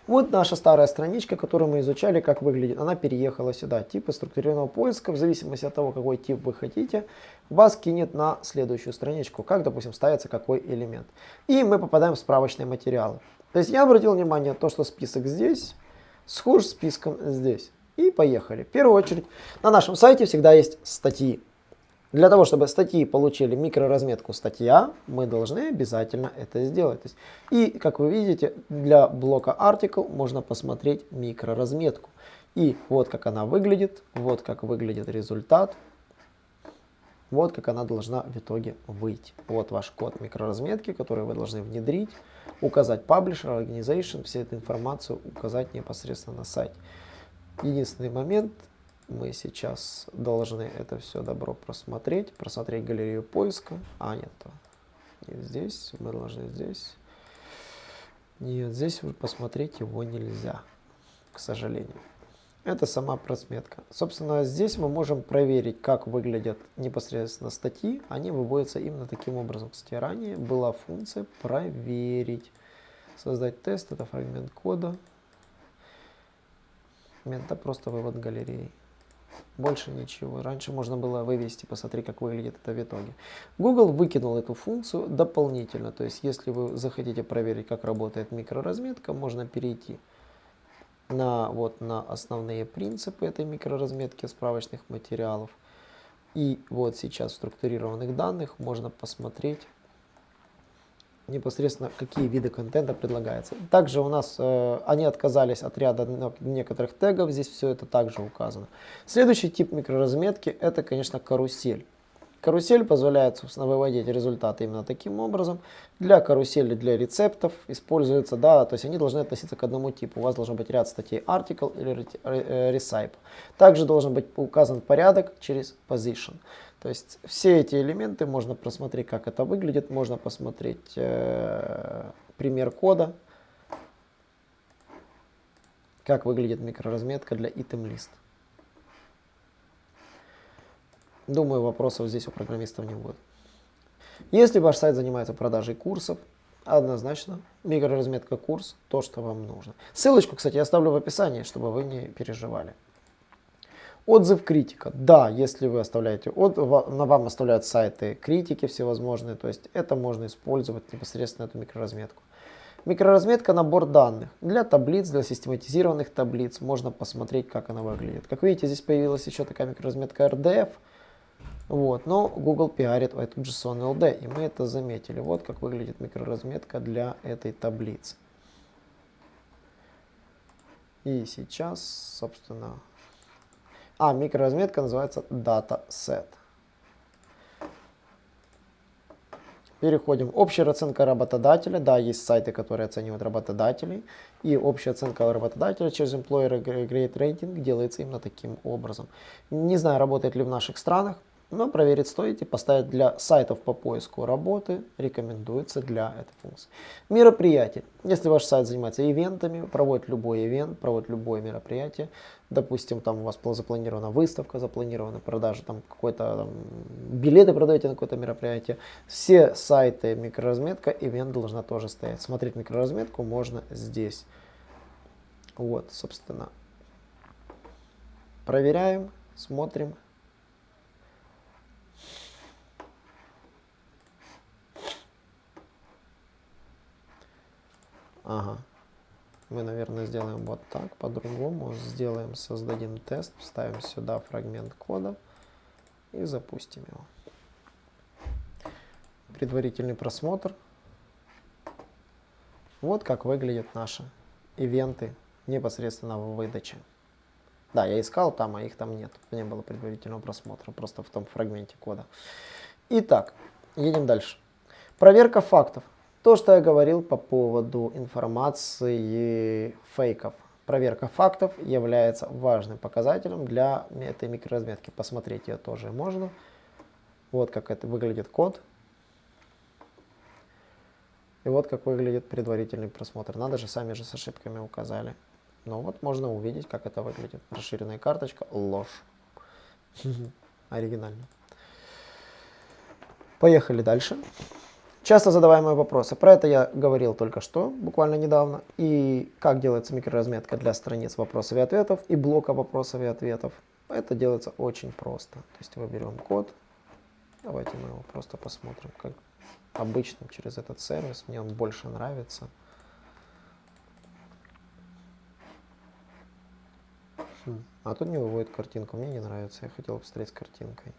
Вот наша старая страничка, которую мы изучали, как выглядит. Она переехала сюда. Типы структурированного поиска, в зависимости от того, какой тип вы хотите, вас кинет на следующую страничку, как, допустим, ставится какой элемент. И мы попадаем в справочные материалы. То есть я обратил внимание на то, что список здесь схож с списком здесь. И поехали. В первую очередь, на нашем сайте всегда есть статьи. Для того, чтобы статьи получили микроразметку статья, мы должны обязательно это сделать. и, как вы видите, для блока article можно посмотреть микроразметку. И вот как она выглядит, вот как выглядит результат. Вот как она должна в итоге выйти. Вот ваш код микроразметки, который вы должны внедрить, указать publisher, organization, всю эту информацию указать непосредственно на сайте. Единственный момент, мы сейчас должны это все добро просмотреть, просмотреть галерею поиска. А, нет, не здесь, мы должны здесь. Нет, здесь посмотреть его нельзя, к сожалению. Это сама просметка. Собственно, здесь мы можем проверить, как выглядят непосредственно статьи. Они выводятся именно таким образом. Кстати, ранее была функция проверить. Создать тест, это фрагмент кода. Это просто вывод галереи. Больше ничего. Раньше можно было вывести, посмотри, как выглядит это в итоге. Google выкинул эту функцию дополнительно. То есть, если вы захотите проверить, как работает микроразметка, можно перейти на, вот, на основные принципы этой микроразметки справочных материалов. И вот сейчас в структурированных данных можно посмотреть непосредственно какие виды контента предлагается. Также у нас э, они отказались от ряда некоторых тегов, здесь все это также указано. Следующий тип микроразметки это, конечно, карусель. Карусель позволяет, собственно, выводить результаты именно таким образом. Для карусели, для рецептов используется, да, то есть они должны относиться к одному типу. У вас должен быть ряд статей article или recipe. Также должен быть указан порядок через position. То есть все эти элементы можно просмотреть, как это выглядит. Можно посмотреть э, пример кода, как выглядит микроразметка для item list. Думаю, вопросов здесь у программистов не будет. Если ваш сайт занимается продажей курсов, однозначно микроразметка курс то, что вам нужно. Ссылочку, кстати, я оставлю в описании, чтобы вы не переживали. Отзыв критика. Да, если вы оставляете, от, на вам оставляют сайты критики всевозможные, то есть это можно использовать непосредственно эту микроразметку. Микроразметка набор данных. Для таблиц, для систематизированных таблиц можно посмотреть, как она выглядит. Как видите, здесь появилась еще такая микроразметка RDF. Вот, но Google пиарит эту JSON LD, и мы это заметили. Вот как выглядит микроразметка для этой таблицы. И сейчас, собственно... А, микроразметка называется DataSet. Переходим. Общая оценка работодателя. Да, есть сайты, которые оценивают работодателей. И общая оценка работодателя через Employer Grade Rating делается именно таким образом. Не знаю, работает ли в наших странах. Но проверить стоит и поставить для сайтов по поиску работы рекомендуется для этой функции. Мероприятие. Если ваш сайт занимается ивентами, проводит любой ивент, проводит любое мероприятие, допустим, там у вас запланирована выставка, запланированы продажи, там какой-то билеты продаете на какое-то мероприятие, все сайты микроразметка, ивент должна тоже стоять. Смотреть микроразметку можно здесь. Вот, собственно. Проверяем, смотрим. Ага. Мы, наверное, сделаем вот так, по-другому. Сделаем, создадим тест, вставим сюда фрагмент кода и запустим его. Предварительный просмотр. Вот как выглядят наши ивенты непосредственно в выдаче. Да, я искал там, а их там нет. Не было предварительного просмотра, просто в том фрагменте кода. Итак, едем дальше. Проверка фактов. То, что я говорил по поводу информации фейков. Проверка фактов является важным показателем для этой микроразметки. Посмотреть ее тоже можно. Вот как это выглядит код. И вот как выглядит предварительный просмотр. Надо же, сами же с ошибками указали. Но вот можно увидеть, как это выглядит. Расширенная карточка, ложь. Оригинально. Поехали дальше. Часто задаваемые вопросы. Про это я говорил только что, буквально недавно. И как делается микроразметка для страниц вопросов и ответов и блока вопросов и ответов. Это делается очень просто. То есть мы берем код. Давайте мы его просто посмотрим, как обычно через этот сервис. Мне он больше нравится. Хм. А тут не выводит картинку. Мне не нравится. Я хотел посмотреть с картинкой.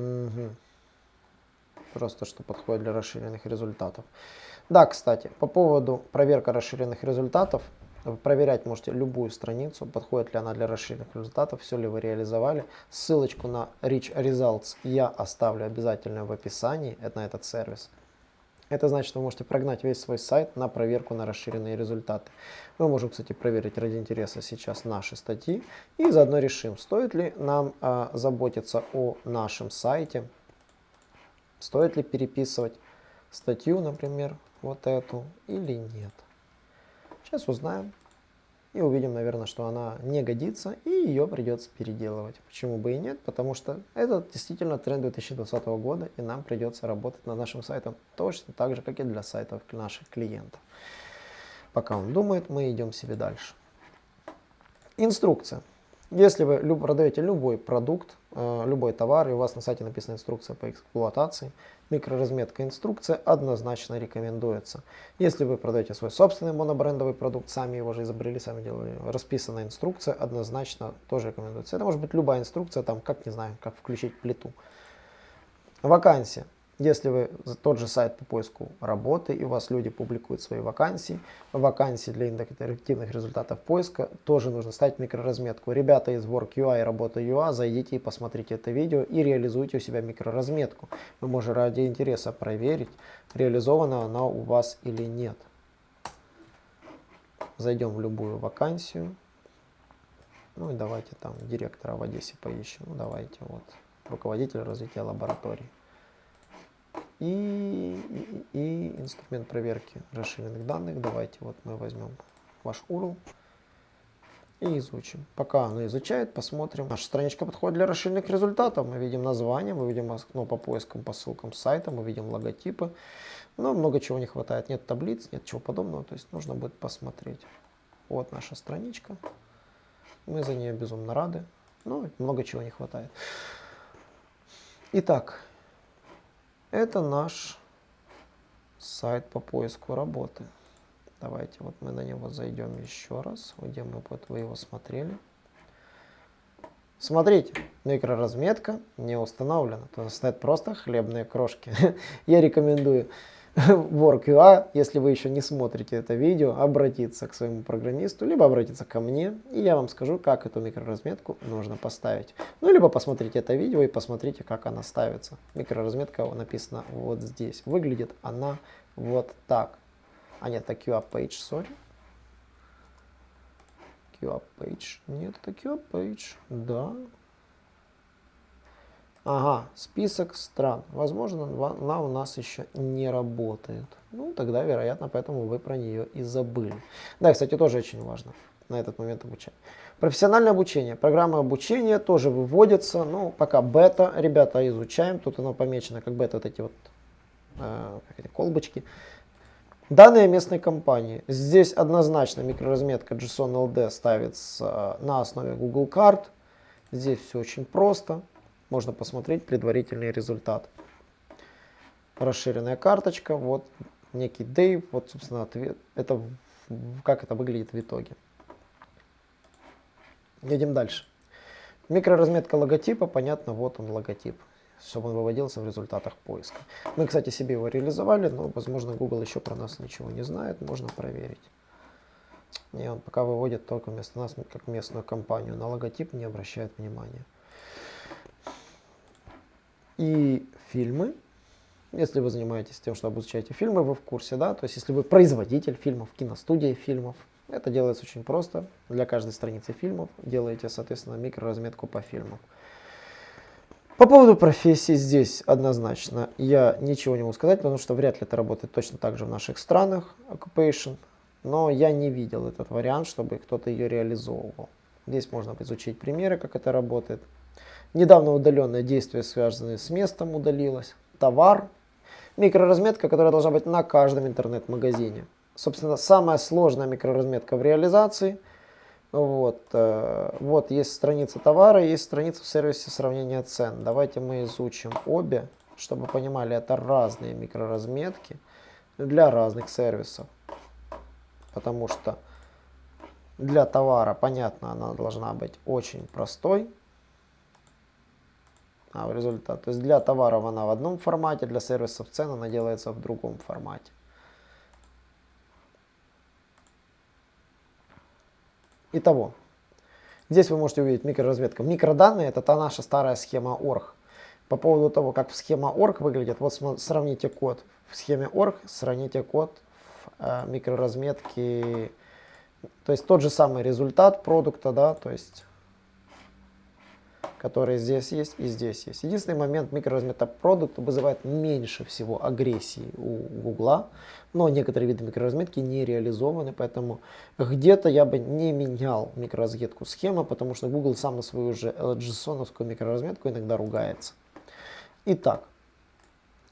Угу. Просто что подходит для расширенных результатов. Да, кстати, по поводу проверка расширенных результатов, Вы проверять можете любую страницу, подходит ли она для расширенных результатов, все ли вы реализовали. Ссылочку на Rich Results я оставлю обязательно в описании это, на этот сервис. Это значит, вы можете прогнать весь свой сайт на проверку на расширенные результаты. Мы можем, кстати, проверить ради интереса сейчас наши статьи и заодно решим, стоит ли нам э, заботиться о нашем сайте, стоит ли переписывать статью, например, вот эту или нет. Сейчас узнаем и увидим, наверное, что она не годится и ее придется переделывать. Почему бы и нет? Потому что это действительно тренд 2020 года и нам придется работать над нашим сайтом точно так же, как и для сайтов наших клиентов. Пока он думает, мы идем себе дальше. Инструкция. Если вы продаете любой продукт, э, любой товар, и у вас на сайте написана инструкция по эксплуатации, микроразметка инструкция однозначно рекомендуется. Если вы продаете свой собственный монобрендовый продукт, сами его же изобрели, сами делали, расписанная инструкция однозначно тоже рекомендуется. Это может быть любая инструкция, там, как, не знаю, как включить плиту. Вакансия. Если вы тот же сайт по поиску работы, и у вас люди публикуют свои вакансии, вакансии для интерактивных результатов поиска, тоже нужно ставить микроразметку. Ребята из Work.ua и Работа.ua, зайдите и посмотрите это видео и реализуйте у себя микроразметку. Вы можете ради интереса проверить, реализована она у вас или нет. Зайдем в любую вакансию. Ну и давайте там директора в Одессе поищем. Ну давайте вот руководитель развития лаборатории и, и, инструмент проверки расширенных данных. Давайте вот мы возьмем ваш URL и изучим. Пока оно изучает, посмотрим. Наша страничка подходит для расширенных результатов. Мы видим название, мы видим ну, по поискам, по ссылкам сайта, мы видим логотипы. Но много чего не хватает. Нет таблиц, нет чего подобного. То есть нужно будет посмотреть. Вот наша страничка. Мы за нее безумно рады. Но много чего не хватает. Итак, это наш сайт по поиску работы. Давайте вот мы на него зайдем еще раз, где мы вот вы его смотрели. Смотрите, микроразметка не установлена. То стоят просто хлебные крошки. Я рекомендую Work.ua, если вы еще не смотрите это видео, обратиться к своему программисту, либо обратиться ко мне, и я вам скажу, как эту микроразметку нужно поставить. Ну, либо посмотрите это видео и посмотрите, как она ставится. Микроразметка написана вот здесь. Выглядит она вот так. А нет, это QA page, sorry. QA page. Нет, это QA page. Да, Ага, список стран. Возможно, она у нас еще не работает. Ну, тогда, вероятно, поэтому вы про нее и забыли. Да, кстати, тоже очень важно на этот момент обучать. Профессиональное обучение. Программа обучения тоже выводится. Ну, пока бета, ребята, изучаем. Тут оно помечено как бета, вот эти вот э, эти колбочки. Данные местной компании. Здесь однозначно микроразметка JSON LD ставится на основе Google карт. Здесь все очень просто можно посмотреть предварительный результат. Расширенная карточка, вот некий Dave, вот, собственно, ответ, это, как это выглядит в итоге. Едем дальше. Микроразметка логотипа, понятно, вот он логотип, чтобы он выводился в результатах поиска. Мы, кстати, себе его реализовали, но, возможно, Google еще про нас ничего не знает, можно проверить. И он пока выводит только вместо нас, как местную компанию, на логотип не обращает внимания и фильмы. Если вы занимаетесь тем, что обучаете фильмы, вы в курсе, да, то есть если вы производитель фильмов, киностудия фильмов, это делается очень просто. Для каждой страницы фильмов делаете, соответственно, микроразметку по фильмам. По поводу профессии здесь однозначно я ничего не могу сказать, потому что вряд ли это работает точно так же в наших странах, occupation, но я не видел этот вариант, чтобы кто-то ее реализовывал. Здесь можно изучить примеры, как это работает. Недавно удаленное действие, связанное с местом, удалилось. Товар. Микроразметка, которая должна быть на каждом интернет-магазине. Собственно, самая сложная микроразметка в реализации. Вот, э, вот есть страница товара, есть страница в сервисе сравнения цен. Давайте мы изучим обе, чтобы понимали, это разные микроразметки для разных сервисов. Потому что для товара, понятно, она должна быть очень простой а в результат. То есть для товаров она в одном формате, для сервисов цен она делается в другом формате. Итого, здесь вы можете увидеть микроразметка. Микроданные это та наша старая схема орг. По поводу того, как схема орг выглядит, вот сравните код в схеме орг, сравните код в э, микроразметке, то есть тот же самый результат продукта, да, то есть который здесь есть и здесь есть. Единственный момент микроразмета продукта вызывает меньше всего агрессии у Гугла, но некоторые виды микроразметки не реализованы, поэтому где-то я бы не менял микроразметку схемы, потому что Google сам на свою же JSON микроразметку иногда ругается. Итак,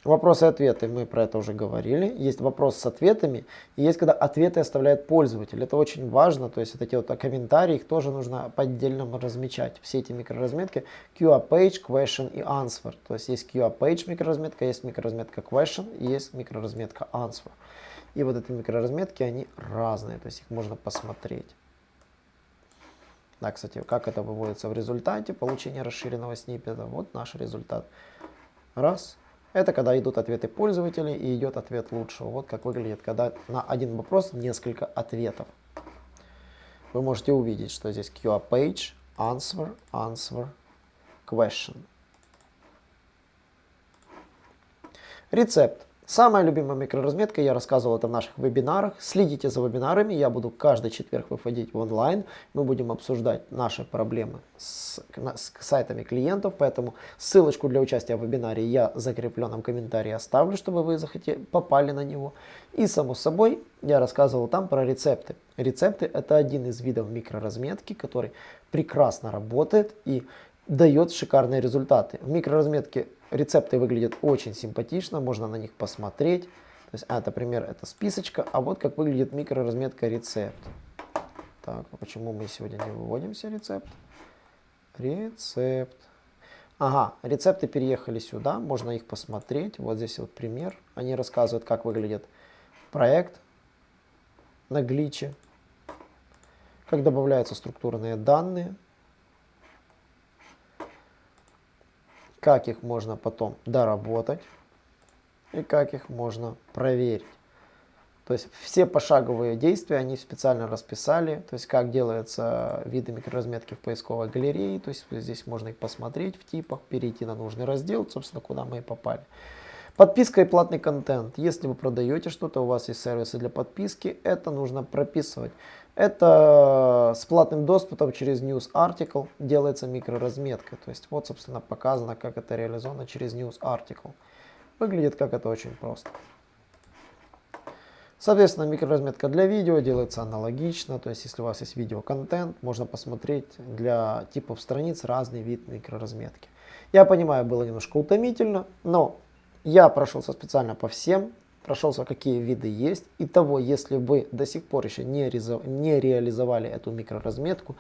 Вопросы и ответы, мы про это уже говорили. Есть вопрос с ответами, и есть когда ответы оставляет пользователь. Это очень важно, то есть вот эти вот комментарии, их тоже нужно по отдельному размечать. Все эти микроразметки QA page, question и answer. То есть есть QA page микроразметка, есть микроразметка question и есть микроразметка answer. И вот эти микроразметки, они разные, то есть их можно посмотреть. Да, кстати, как это выводится в результате получения расширенного сниппета. Вот наш результат. Раз. Это когда идут ответы пользователей и идет ответ лучшего. Вот как выглядит, когда на один вопрос несколько ответов. Вы можете увидеть, что здесь QA page, answer, answer, question. Рецепт. Самая любимая микроразметка, я рассказывал это в наших вебинарах. Следите за вебинарами, я буду каждый четверг выходить в онлайн. Мы будем обсуждать наши проблемы с, с сайтами клиентов, поэтому ссылочку для участия в вебинаре я в закрепленном комментарии оставлю, чтобы вы захотели, попали на него. И само собой, я рассказывал там про рецепты. Рецепты это один из видов микроразметки, который прекрасно работает и дает шикарные результаты. В микроразметке рецепты выглядят очень симпатично, можно на них посмотреть. То есть, а, например, это списочка, а вот как выглядит микроразметка рецепт. Так, а почему мы сегодня не выводимся рецепт? Рецепт. Ага, рецепты переехали сюда, можно их посмотреть. Вот здесь вот пример. Они рассказывают, как выглядит проект на гличе, как добавляются структурные данные, как их можно потом доработать и как их можно проверить. То есть все пошаговые действия они специально расписали, то есть как делаются виды микроразметки в поисковой галерее, то есть здесь можно их посмотреть в типах, перейти на нужный раздел, собственно, куда мы и попали. Подписка и платный контент. Если вы продаете что-то, у вас есть сервисы для подписки, это нужно прописывать. Это с платным доступом через News Article делается микроразметка. То есть вот, собственно, показано, как это реализовано через News Article. Выглядит как это очень просто. Соответственно, микроразметка для видео делается аналогично. То есть, если у вас есть видеоконтент, можно посмотреть для типов страниц разный вид микроразметки. Я понимаю, было немножко утомительно, но я прошелся специально по всем прошелся, какие виды есть. И того, если вы до сих пор еще не, не реализовали эту микроразметку,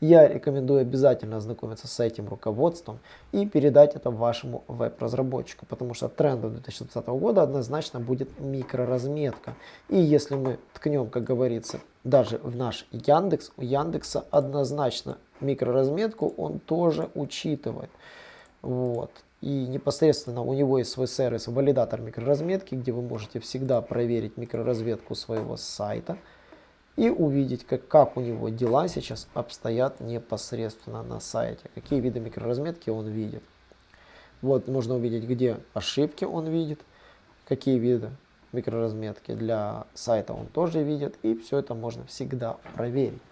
я рекомендую обязательно ознакомиться с этим руководством и передать это вашему веб-разработчику, потому что трендом 2020 года однозначно будет микроразметка. И если мы ткнем, как говорится, даже в наш Яндекс, у Яндекса однозначно микроразметку он тоже учитывает. Вот. И непосредственно у него есть свой сервис валидатор микроразметки, где вы можете всегда проверить микроразметку своего сайта и увидеть, как, как у него дела сейчас обстоят непосредственно на сайте, какие виды микроразметки он видит. Вот можно увидеть, где ошибки он видит, какие виды микроразметки для сайта он тоже видит, и все это можно всегда проверить.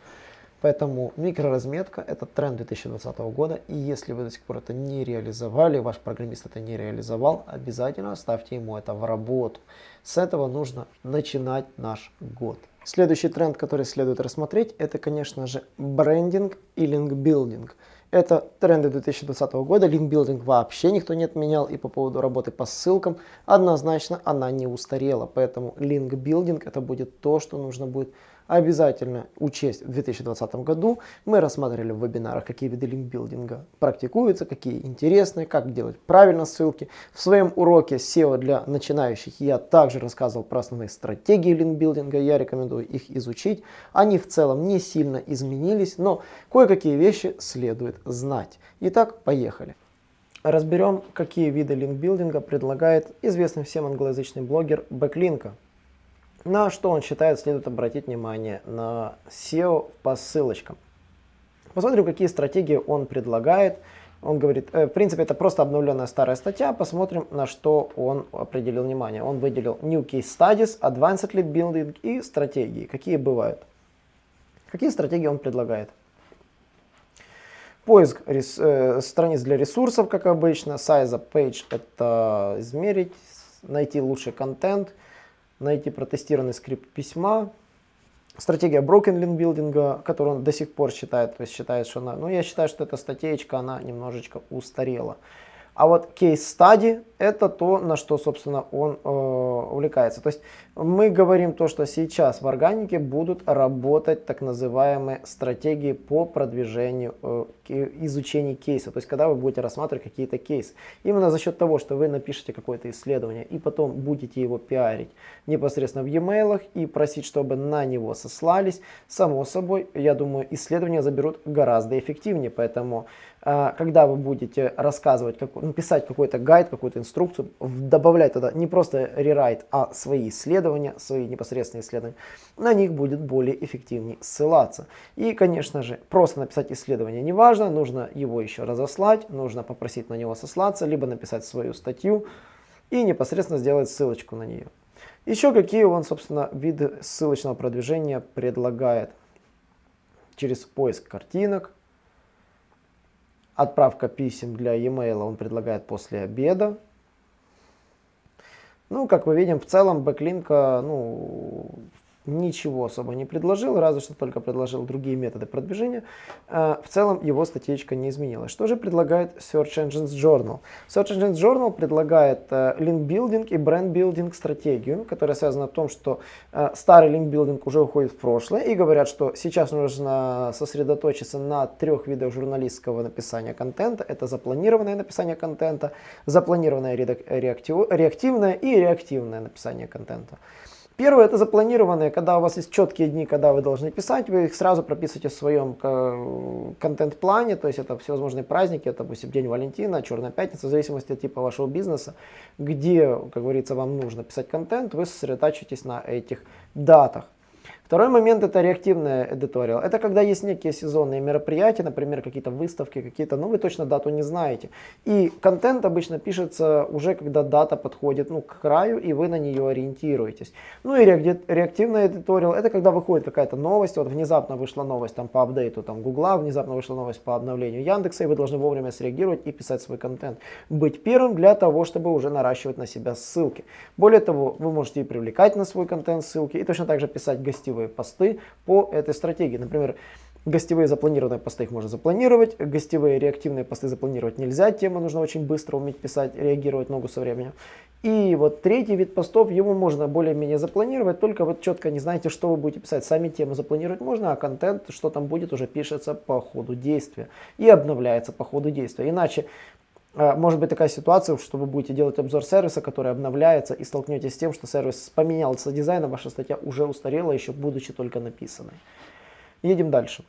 Поэтому микроразметка это тренд 2020 года. И если вы до сих пор это не реализовали, ваш программист это не реализовал, обязательно ставьте ему это в работу. С этого нужно начинать наш год. Следующий тренд, который следует рассмотреть, это, конечно же, брендинг и линкбилдинг. Это тренды 2020 года, линкбилдинг вообще никто не отменял, и по поводу работы по ссылкам, однозначно она не устарела, поэтому линкбилдинг это будет то, что нужно будет обязательно учесть в 2020 году. Мы рассматривали в вебинарах, какие виды линкбилдинга практикуются, какие интересные, как делать правильно ссылки. В своем уроке SEO для начинающих я также рассказывал про основные стратегии линкбилдинга, я рекомендую их изучить. Они в целом не сильно изменились, но кое-какие вещи следует знать. Итак, поехали. Разберем, какие виды линкбилдинга предлагает известный всем англоязычный блогер Бэклинка. На что он считает, следует обратить внимание на SEO по ссылочкам. Посмотрим, какие стратегии он предлагает. Он говорит, э, в принципе, это просто обновленная старая статья. Посмотрим, на что он определил внимание. Он выделил New Case Studies, Advanced Lead Building и стратегии. Какие бывают? Какие стратегии он предлагает? Поиск рес, э, страниц для ресурсов, как обычно. Size page – это измерить, найти лучший контент, найти протестированный скрипт письма. Стратегия Broken Link Building, которую он до сих пор считает, то есть считает, что она, ну я считаю, что эта статейка, она немножечко устарела. А вот кейс study это то, на что, собственно, он э, увлекается. То есть мы говорим то, что сейчас в органике будут работать так называемые стратегии по продвижению, э, изучению кейса. То есть когда вы будете рассматривать какие-то кейсы. Именно за счет того, что вы напишете какое-то исследование и потом будете его пиарить непосредственно в e-mail и просить, чтобы на него сослались, само собой, я думаю, исследования заберут гораздо эффективнее. Поэтому когда вы будете рассказывать, как, написать какой-то гайд, какую-то инструкцию, добавлять туда не просто рерайт, а свои исследования, свои непосредственные исследования, на них будет более эффективнее ссылаться. И, конечно же, просто написать исследование не важно, нужно его еще разослать, нужно попросить на него сослаться, либо написать свою статью и непосредственно сделать ссылочку на нее. Еще какие он, собственно, виды ссылочного продвижения предлагает. Через поиск картинок, отправка писем для e-mail он предлагает после обеда, ну, как мы видим, в целом Backlinko, ну, ничего особо не предложил, разве что только предложил другие методы продвижения. А, в целом его статьечка не изменилась. Что же предлагает Search Engines Journal? Search Engines Journal предлагает э, link building и brand building стратегию, которая связана в том, что э, старый link building уже уходит в прошлое и говорят, что сейчас нужно сосредоточиться на трех видах журналистского написания контента. Это запланированное написание контента, запланированное реактивное и реактивное написание контента. Первое это запланированные, когда у вас есть четкие дни, когда вы должны писать, вы их сразу прописываете в своем контент-плане, то есть это всевозможные праздники, это, допустим, День Валентина, Черная Пятница, в зависимости от типа вашего бизнеса, где, как говорится, вам нужно писать контент, вы сосредотачиваетесь на этих датах. Второй момент это реактивная эдиториал. Это когда есть некие сезонные мероприятия, например, какие-то выставки, какие-то, ну вы точно дату не знаете. И контент обычно пишется уже, когда дата подходит ну, к краю, и вы на нее ориентируетесь. Ну и реактивная эдиториал это когда выходит какая-то новость, вот внезапно вышла новость там, по апдейту там, Гугла, внезапно вышла новость по обновлению Яндекса, и вы должны вовремя среагировать и писать свой контент. Быть первым для того, чтобы уже наращивать на себя ссылки. Более того, вы можете и привлекать на свой контент ссылки, и точно так же писать гостевые гостевые посты по этой стратегии. Например, Гостевые запланированные посты их можно запланировать, гостевые реактивные посты запланировать нельзя, тему нужно очень быстро уметь писать, реагировать ногу со временем. И вот третий вид постов, его можно более-менее запланировать, только вот четко не знаете, что вы будете писать. Сами тему запланировать можно, а контент, что там будет, уже пишется по ходу действия и обновляется по ходу действия. Иначе может быть такая ситуация, что вы будете делать обзор сервиса, который обновляется, и столкнетесь с тем, что сервис поменялся дизайном, ваша статья уже устарела, еще будучи только написанной. Едем дальше.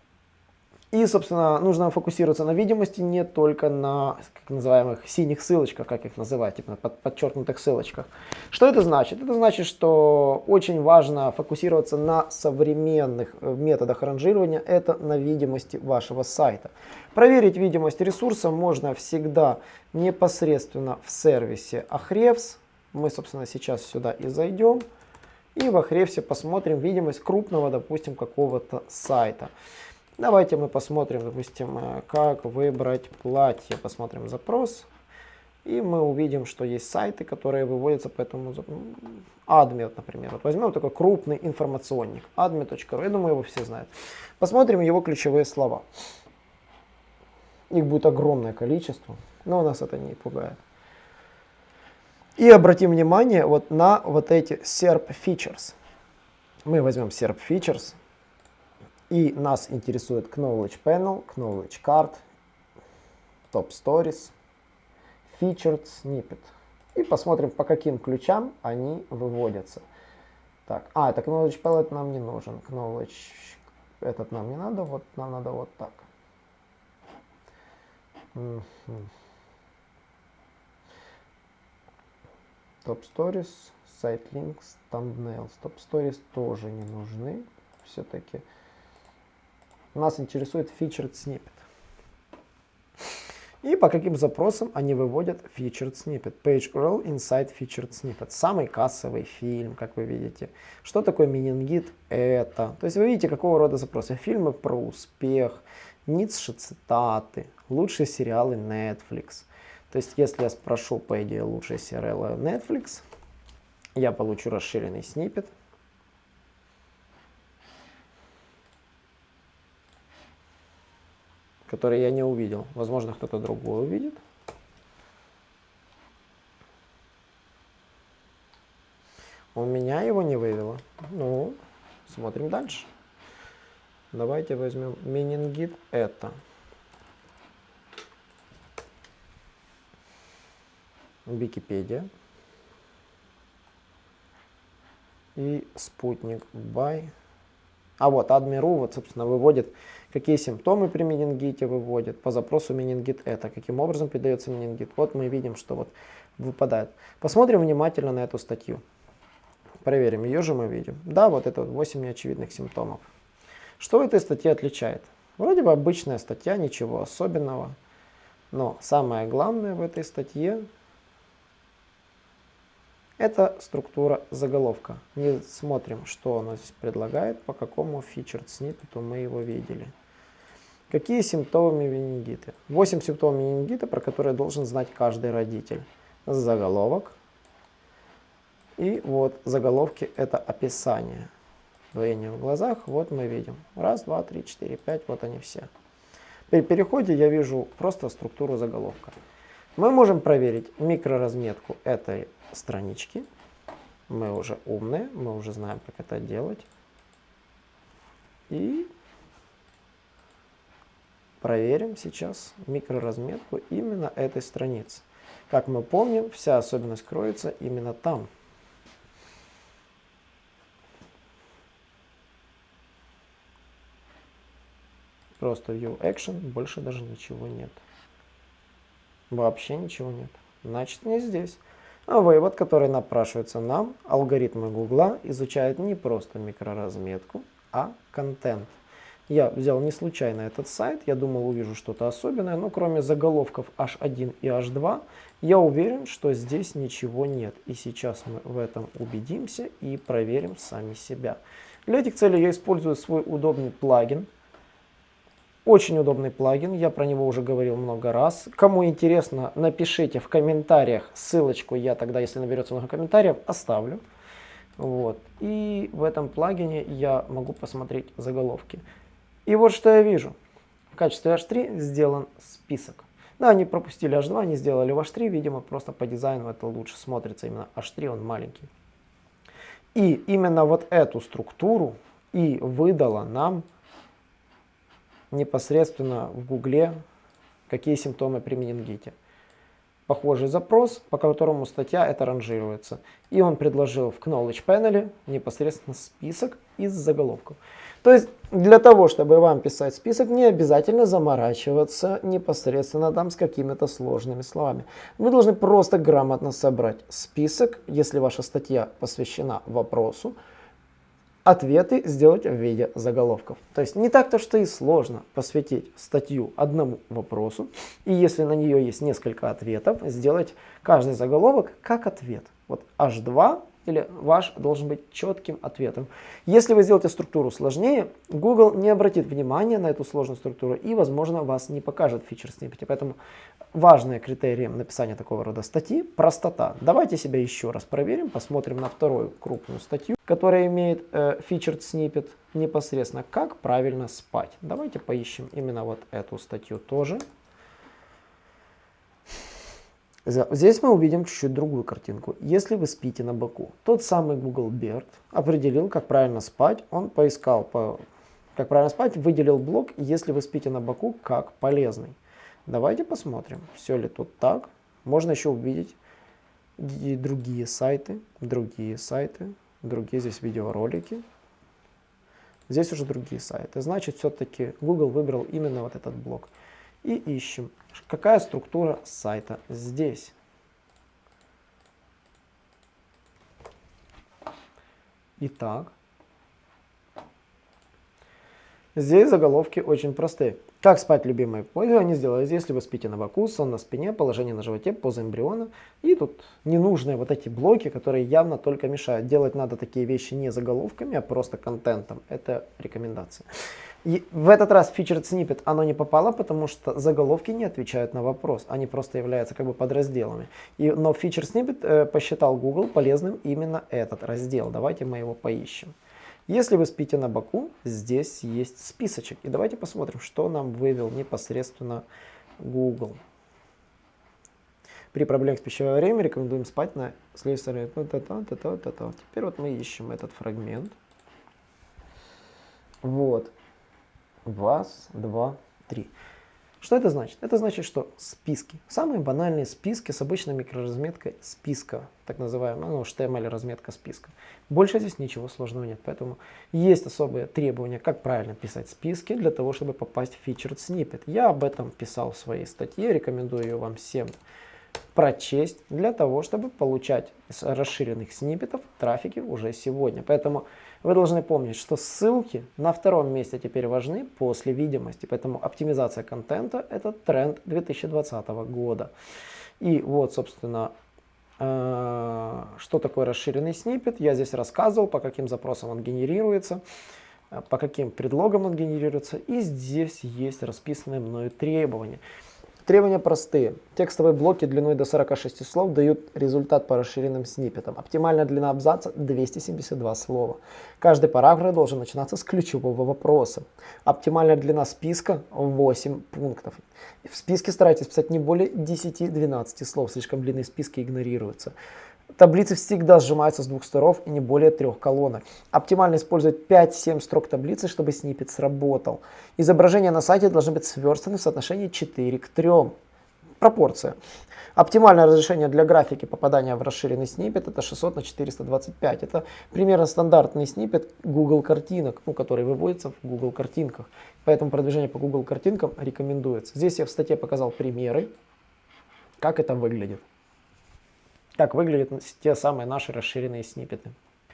И, собственно, нужно фокусироваться на видимости не только на так называемых синих ссылочках, как их называть, типа под, подчеркнутых ссылочках. Что это значит? Это значит, что очень важно фокусироваться на современных э, методах ранжирования, это на видимости вашего сайта. Проверить видимость ресурса можно всегда непосредственно в сервисе Ahrefs. Мы, собственно, сейчас сюда и зайдем. И в Ahrefs посмотрим видимость крупного, допустим, какого-то сайта. Давайте мы посмотрим, допустим, э, как выбрать платье. Посмотрим запрос. И мы увидим, что есть сайты, которые выводятся по этому Admet, например. Вот возьмем такой крупный информационник. admet.ru. Я думаю, его все знают. Посмотрим его ключевые слова. Их будет огромное количество, но нас это не пугает. И обратим внимание вот на вот эти SERP features. Мы возьмем SERP features. И нас интересует Knowledge Panel, Knowledge Card, Top Stories, Featured Snippet. И посмотрим, по каким ключам они выводятся. Так, а, это Knowledge Palette нам не нужен. Knowledge этот нам не надо, вот нам надо вот так. Top Stories, site links, thumbnails. Top stories тоже не нужны. Все-таки нас интересует featured snippet. И по каким запросам они выводят featured snippet. Page URL inside featured snippet. Самый кассовый фильм, как вы видите. Что такое менингит? Это. То есть вы видите, какого рода запросы. Фильмы про успех, Ницше цитаты, лучшие сериалы Netflix. То есть если я спрошу, по идее, лучшие сериалы Netflix, я получу расширенный снипет. Который я не увидел. Возможно, кто-то другой увидит. У меня его не вывело. Ну, смотрим дальше. Давайте возьмем менингит это. Википедия. И спутник бай. А вот Адмиру, вот, собственно, выводит, какие симптомы при менингите выводит, по запросу менингит это, каким образом передается менингит. Вот мы видим, что вот выпадает. Посмотрим внимательно на эту статью. Проверим, ее же мы видим. Да, вот это вот 8 неочевидных симптомов. Что в этой статье отличает? Вроде бы обычная статья, ничего особенного. Но самое главное в этой статье это структура заголовка. Не смотрим, что она здесь предлагает, по какому featured snippet мы его видели. Какие симптомы менингиты? 8 симптомов менингита, про которые должен знать каждый родитель. Заголовок. И вот заголовки это описание двоение в глазах, вот мы видим. Раз, два, три, четыре, пять, вот они все. При переходе я вижу просто структуру заголовка. Мы можем проверить микроразметку этой странички. Мы уже умные, мы уже знаем, как это делать. И проверим сейчас микроразметку именно этой страницы. Как мы помним, вся особенность кроется именно там. Просто view action, больше даже ничего нет. Вообще ничего нет. Значит, не здесь. А вывод, который напрашивается нам, алгоритмы Гугла изучают не просто микроразметку, а контент. Я взял не случайно этот сайт, я думал увижу что-то особенное, но кроме заголовков H1 и H2, я уверен, что здесь ничего нет. И сейчас мы в этом убедимся и проверим сами себя. Для этих целей я использую свой удобный плагин, очень удобный плагин, я про него уже говорил много раз. Кому интересно, напишите в комментариях ссылочку, я тогда, если наберется много комментариев, оставлю. Вот. И в этом плагине я могу посмотреть заголовки. И вот что я вижу. В качестве H3 сделан список. Да, они пропустили H2, они сделали в H3, видимо, просто по дизайну это лучше смотрится. Именно H3, он маленький. И именно вот эту структуру и выдала нам непосредственно в Гугле, какие симптомы при менингите. Похожий запрос, по которому статья это ранжируется. И он предложил в Knowledge Panel непосредственно список из заголовков. То есть для того, чтобы вам писать список, не обязательно заморачиваться непосредственно там с какими-то сложными словами. Вы должны просто грамотно собрать список, если ваша статья посвящена вопросу, ответы сделать в виде заголовков. То есть не так-то, что и сложно посвятить статью одному вопросу, и если на нее есть несколько ответов, сделать каждый заголовок как ответ. Вот H2 или ваш должен быть четким ответом. Если вы сделаете структуру сложнее, Google не обратит внимания на эту сложную структуру и, возможно, вас не покажет фичер сниппете. Поэтому важные критерии написания такого рода статьи – простота. Давайте себя еще раз проверим, посмотрим на вторую крупную статью, которая имеет э, snippet непосредственно «Как правильно спать». Давайте поищем именно вот эту статью тоже. Здесь мы увидим чуть-чуть другую картинку. Если вы спите на боку, тот самый Google Beard определил, как правильно спать. Он поискал, по, как правильно спать, выделил блок, если вы спите на боку, как полезный. Давайте посмотрим, все ли тут так. Можно еще увидеть и другие сайты, другие сайты, другие здесь видеоролики. Здесь уже другие сайты. Значит, все-таки Google выбрал именно вот этот блок и ищем, какая структура сайта здесь. Итак, здесь заголовки очень простые. Как спать, любимые пользования, сделать, если вы спите на боку, сон на спине, положение на животе, поза эмбриона. И тут ненужные вот эти блоки, которые явно только мешают. Делать надо такие вещи не заголовками, а просто контентом. Это рекомендация. И в этот раз featured snippet оно не попало, потому что заголовки не отвечают на вопрос. Они просто являются как бы подразделами. И, но featured snippet э, посчитал Google полезным именно этот раздел. Давайте мы его поищем. Если вы спите на боку, здесь есть списочек. И давайте посмотрим, что нам вывел непосредственно Google. При проблемах с пищевое время рекомендуем спать на следующей стороне. Теперь вот мы ищем этот фрагмент. Вот. Раз, два, три. Что это значит? Это значит, что списки, самые банальные списки с обычной микроразметкой списка, так называемая, ну, HTML разметка списка. Больше здесь ничего сложного нет, поэтому есть особые требования, как правильно писать списки для того, чтобы попасть в featured snippet. Я об этом писал в своей статье, рекомендую ее вам всем прочесть для того, чтобы получать из расширенных сниппетов трафики уже сегодня. Поэтому вы должны помнить, что ссылки на втором месте теперь важны после видимости. Поэтому оптимизация контента – это тренд 2020 года. И вот, собственно, э, что такое расширенный сниппет. Я здесь рассказывал, по каким запросам он генерируется, э, по каким предлогам он генерируется. И здесь есть расписанные мною требования. Требования простые. Текстовые блоки длиной до 46 слов дают результат по расширенным сниппетам. Оптимальная длина абзаца 272 слова. Каждый параграф должен начинаться с ключевого вопроса. Оптимальная длина списка 8 пунктов. В списке старайтесь писать не более 10-12 слов, слишком длинные списки игнорируются. Таблицы всегда сжимаются с двух сторон и не более трех колонок. Оптимально использовать 5-7 строк таблицы, чтобы сниппет сработал. Изображения на сайте должны быть сверстаны в соотношении 4 к 3. Пропорция. Оптимальное разрешение для графики попадания в расширенный сниппет это 600 на 425. Это примерно стандартный сниппет Google картинок, ну, который выводится в Google картинках. Поэтому продвижение по Google картинкам рекомендуется. Здесь я в статье показал примеры, как это выглядит как выглядят те самые наши расширенные сниппеты.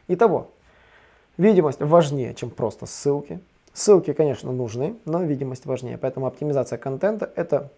Итого, видимость важнее, чем просто ссылки. Ссылки, конечно, нужны, но видимость важнее. Поэтому оптимизация контента – это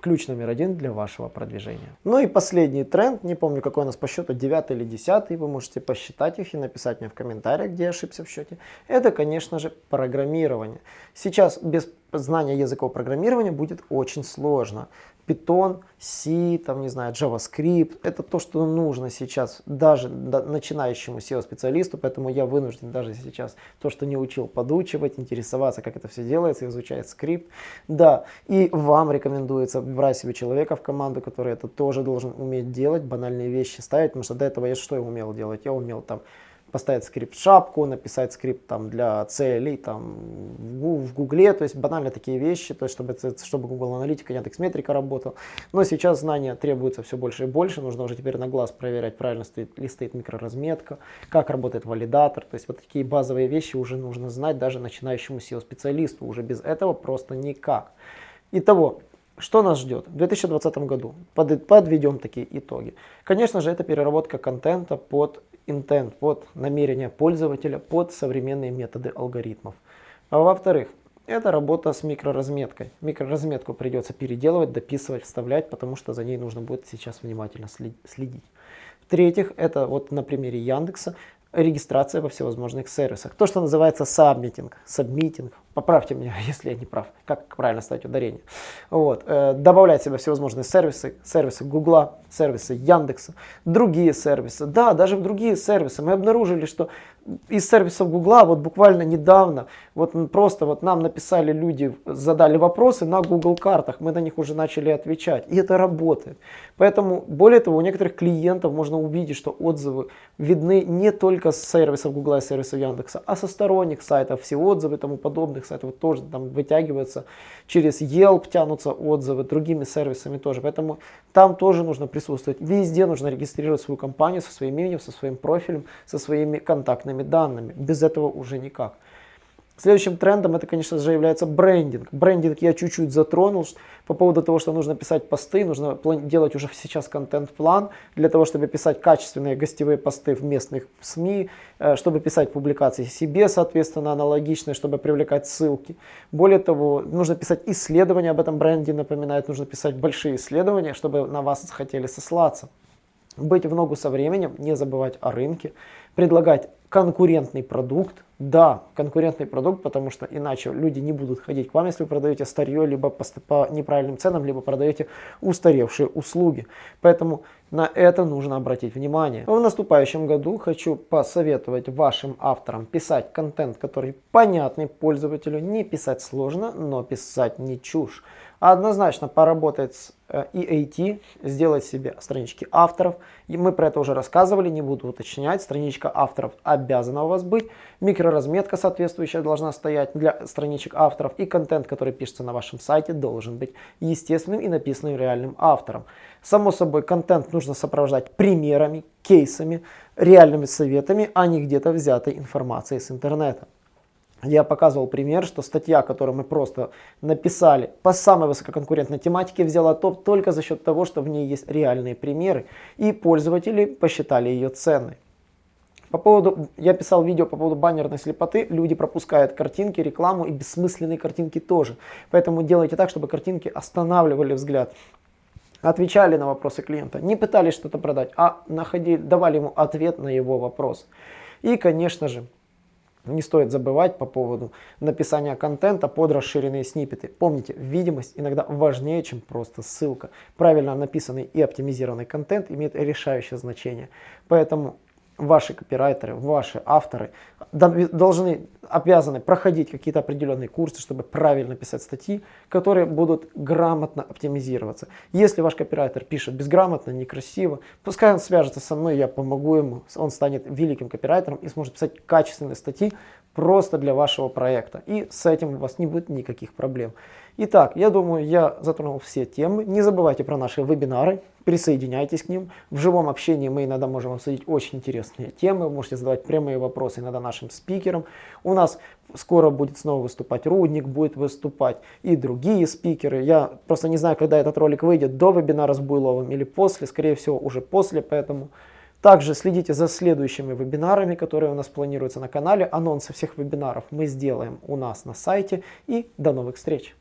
ключ номер один для вашего продвижения. Ну и последний тренд, не помню какой у нас по счету, 9 или 10, вы можете посчитать их и написать мне в комментариях, где я ошибся в счете. Это, конечно же, программирование. Сейчас без знания языков программирования будет очень сложно. Python, C, там, не знаю, JavaScript. Это то, что нужно сейчас даже начинающему SEO-специалисту, поэтому я вынужден даже сейчас то, что не учил, подучивать, интересоваться, как это все делается, изучать скрипт. Да, и вам рекомендуется брать себе человека в команду, который это тоже должен уметь делать, банальные вещи ставить, потому что до этого я что я умел делать? Я умел там поставить скрипт шапку, написать скрипт там для целей там в Гугле, то есть банально такие вещи, то есть чтобы, чтобы Google Аналитика, Яндекс Метрика работал. Но сейчас знания требуются все больше и больше, нужно уже теперь на глаз проверять, правильно стоит ли стоит микроразметка, как работает валидатор, то есть вот такие базовые вещи уже нужно знать даже начинающему SEO-специалисту, уже без этого просто никак. Итого, что нас ждет в 2020 году? Под, подведем такие итоги. Конечно же, это переработка контента под intent, под намерение пользователя, под современные методы алгоритмов. А во-вторых, это работа с микроразметкой. Микроразметку придется переделывать, дописывать, вставлять, потому что за ней нужно будет сейчас внимательно следить. В-третьих, это вот на примере Яндекса регистрация во всевозможных сервисах. То, что называется submitting, submitting, поправьте меня, если я не прав, как правильно ставить ударение. Вот. Э, добавлять себе всевозможные сервисы, сервисы Гугла, сервисы Яндекса, другие сервисы. Да, даже в другие сервисы. Мы обнаружили, что из сервисов Гугла вот буквально недавно вот просто вот нам написали люди, задали вопросы на Google картах, мы на них уже начали отвечать, и это работает. Поэтому, более того, у некоторых клиентов можно увидеть, что отзывы видны не только с сервисов Гугла и сервисов Яндекса, а со сторонних сайтов, все отзывы тому подобных сайтов тоже там вытягиваются, через Yelp тянутся отзывы, другими сервисами тоже, поэтому там тоже нужно присутствовать. Везде нужно регистрировать свою компанию со своим именем, со своим профилем, со своими контактными данными. Без этого уже никак. Следующим трендом это, конечно же, является брендинг. Брендинг я чуть-чуть затронул по поводу того, что нужно писать посты, нужно делать уже сейчас контент-план для того, чтобы писать качественные гостевые посты в местных СМИ, э, чтобы писать публикации себе, соответственно, аналогичные, чтобы привлекать ссылки. Более того, нужно писать исследования, об этом бренде напоминает, нужно писать большие исследования, чтобы на вас захотели сослаться быть в ногу со временем, не забывать о рынке, предлагать конкурентный продукт. Да, конкурентный продукт, потому что иначе люди не будут ходить к вам, если вы продаете старье, либо по, по неправильным ценам, либо продаете устаревшие услуги. Поэтому на это нужно обратить внимание. В наступающем году хочу посоветовать вашим авторам писать контент, который понятный пользователю, не писать сложно, но писать не чушь. Однозначно поработать с э, EAT, сделать себе странички авторов. И мы про это уже рассказывали, не буду уточнять. Страничка авторов обязана у вас быть. Микроразметка соответствующая должна стоять для страничек авторов. И контент, который пишется на вашем сайте, должен быть естественным и написанным реальным автором. Само собой, контент нужно сопровождать примерами, кейсами, реальными советами, а не где-то взятой информацией с интернета я показывал пример, что статья, которую мы просто написали по самой высококонкурентной тематике, взяла топ только за счет того, что в ней есть реальные примеры, и пользователи посчитали ее ценной. По поводу, я писал видео по поводу баннерной слепоты, люди пропускают картинки, рекламу и бессмысленные картинки тоже. Поэтому делайте так, чтобы картинки останавливали взгляд. Отвечали на вопросы клиента, не пытались что-то продать, а находили, давали ему ответ на его вопрос. И, конечно же, не стоит забывать по поводу написания контента под расширенные сниппеты. Помните, видимость иногда важнее, чем просто ссылка. Правильно написанный и оптимизированный контент имеет решающее значение. Поэтому ваши копирайтеры, ваши авторы должны, обязаны проходить какие-то определенные курсы, чтобы правильно писать статьи, которые будут грамотно оптимизироваться. Если ваш копирайтер пишет безграмотно, некрасиво, пускай он свяжется со мной, я помогу ему, он станет великим копирайтером и сможет писать качественные статьи просто для вашего проекта. И с этим у вас не будет никаких проблем. Итак, я думаю, я затронул все темы. Не забывайте про наши вебинары, присоединяйтесь к ним. В живом общении мы иногда можем обсудить очень интересные темы. Вы можете задавать прямые вопросы иногда нашим спикерам. У нас скоро будет снова выступать Рудник, будет выступать и другие спикеры. Я просто не знаю, когда этот ролик выйдет, до вебинара с Буйловым или после. Скорее всего, уже после, поэтому... Также следите за следующими вебинарами, которые у нас планируются на канале. Анонсы всех вебинаров мы сделаем у нас на сайте. И до новых встреч!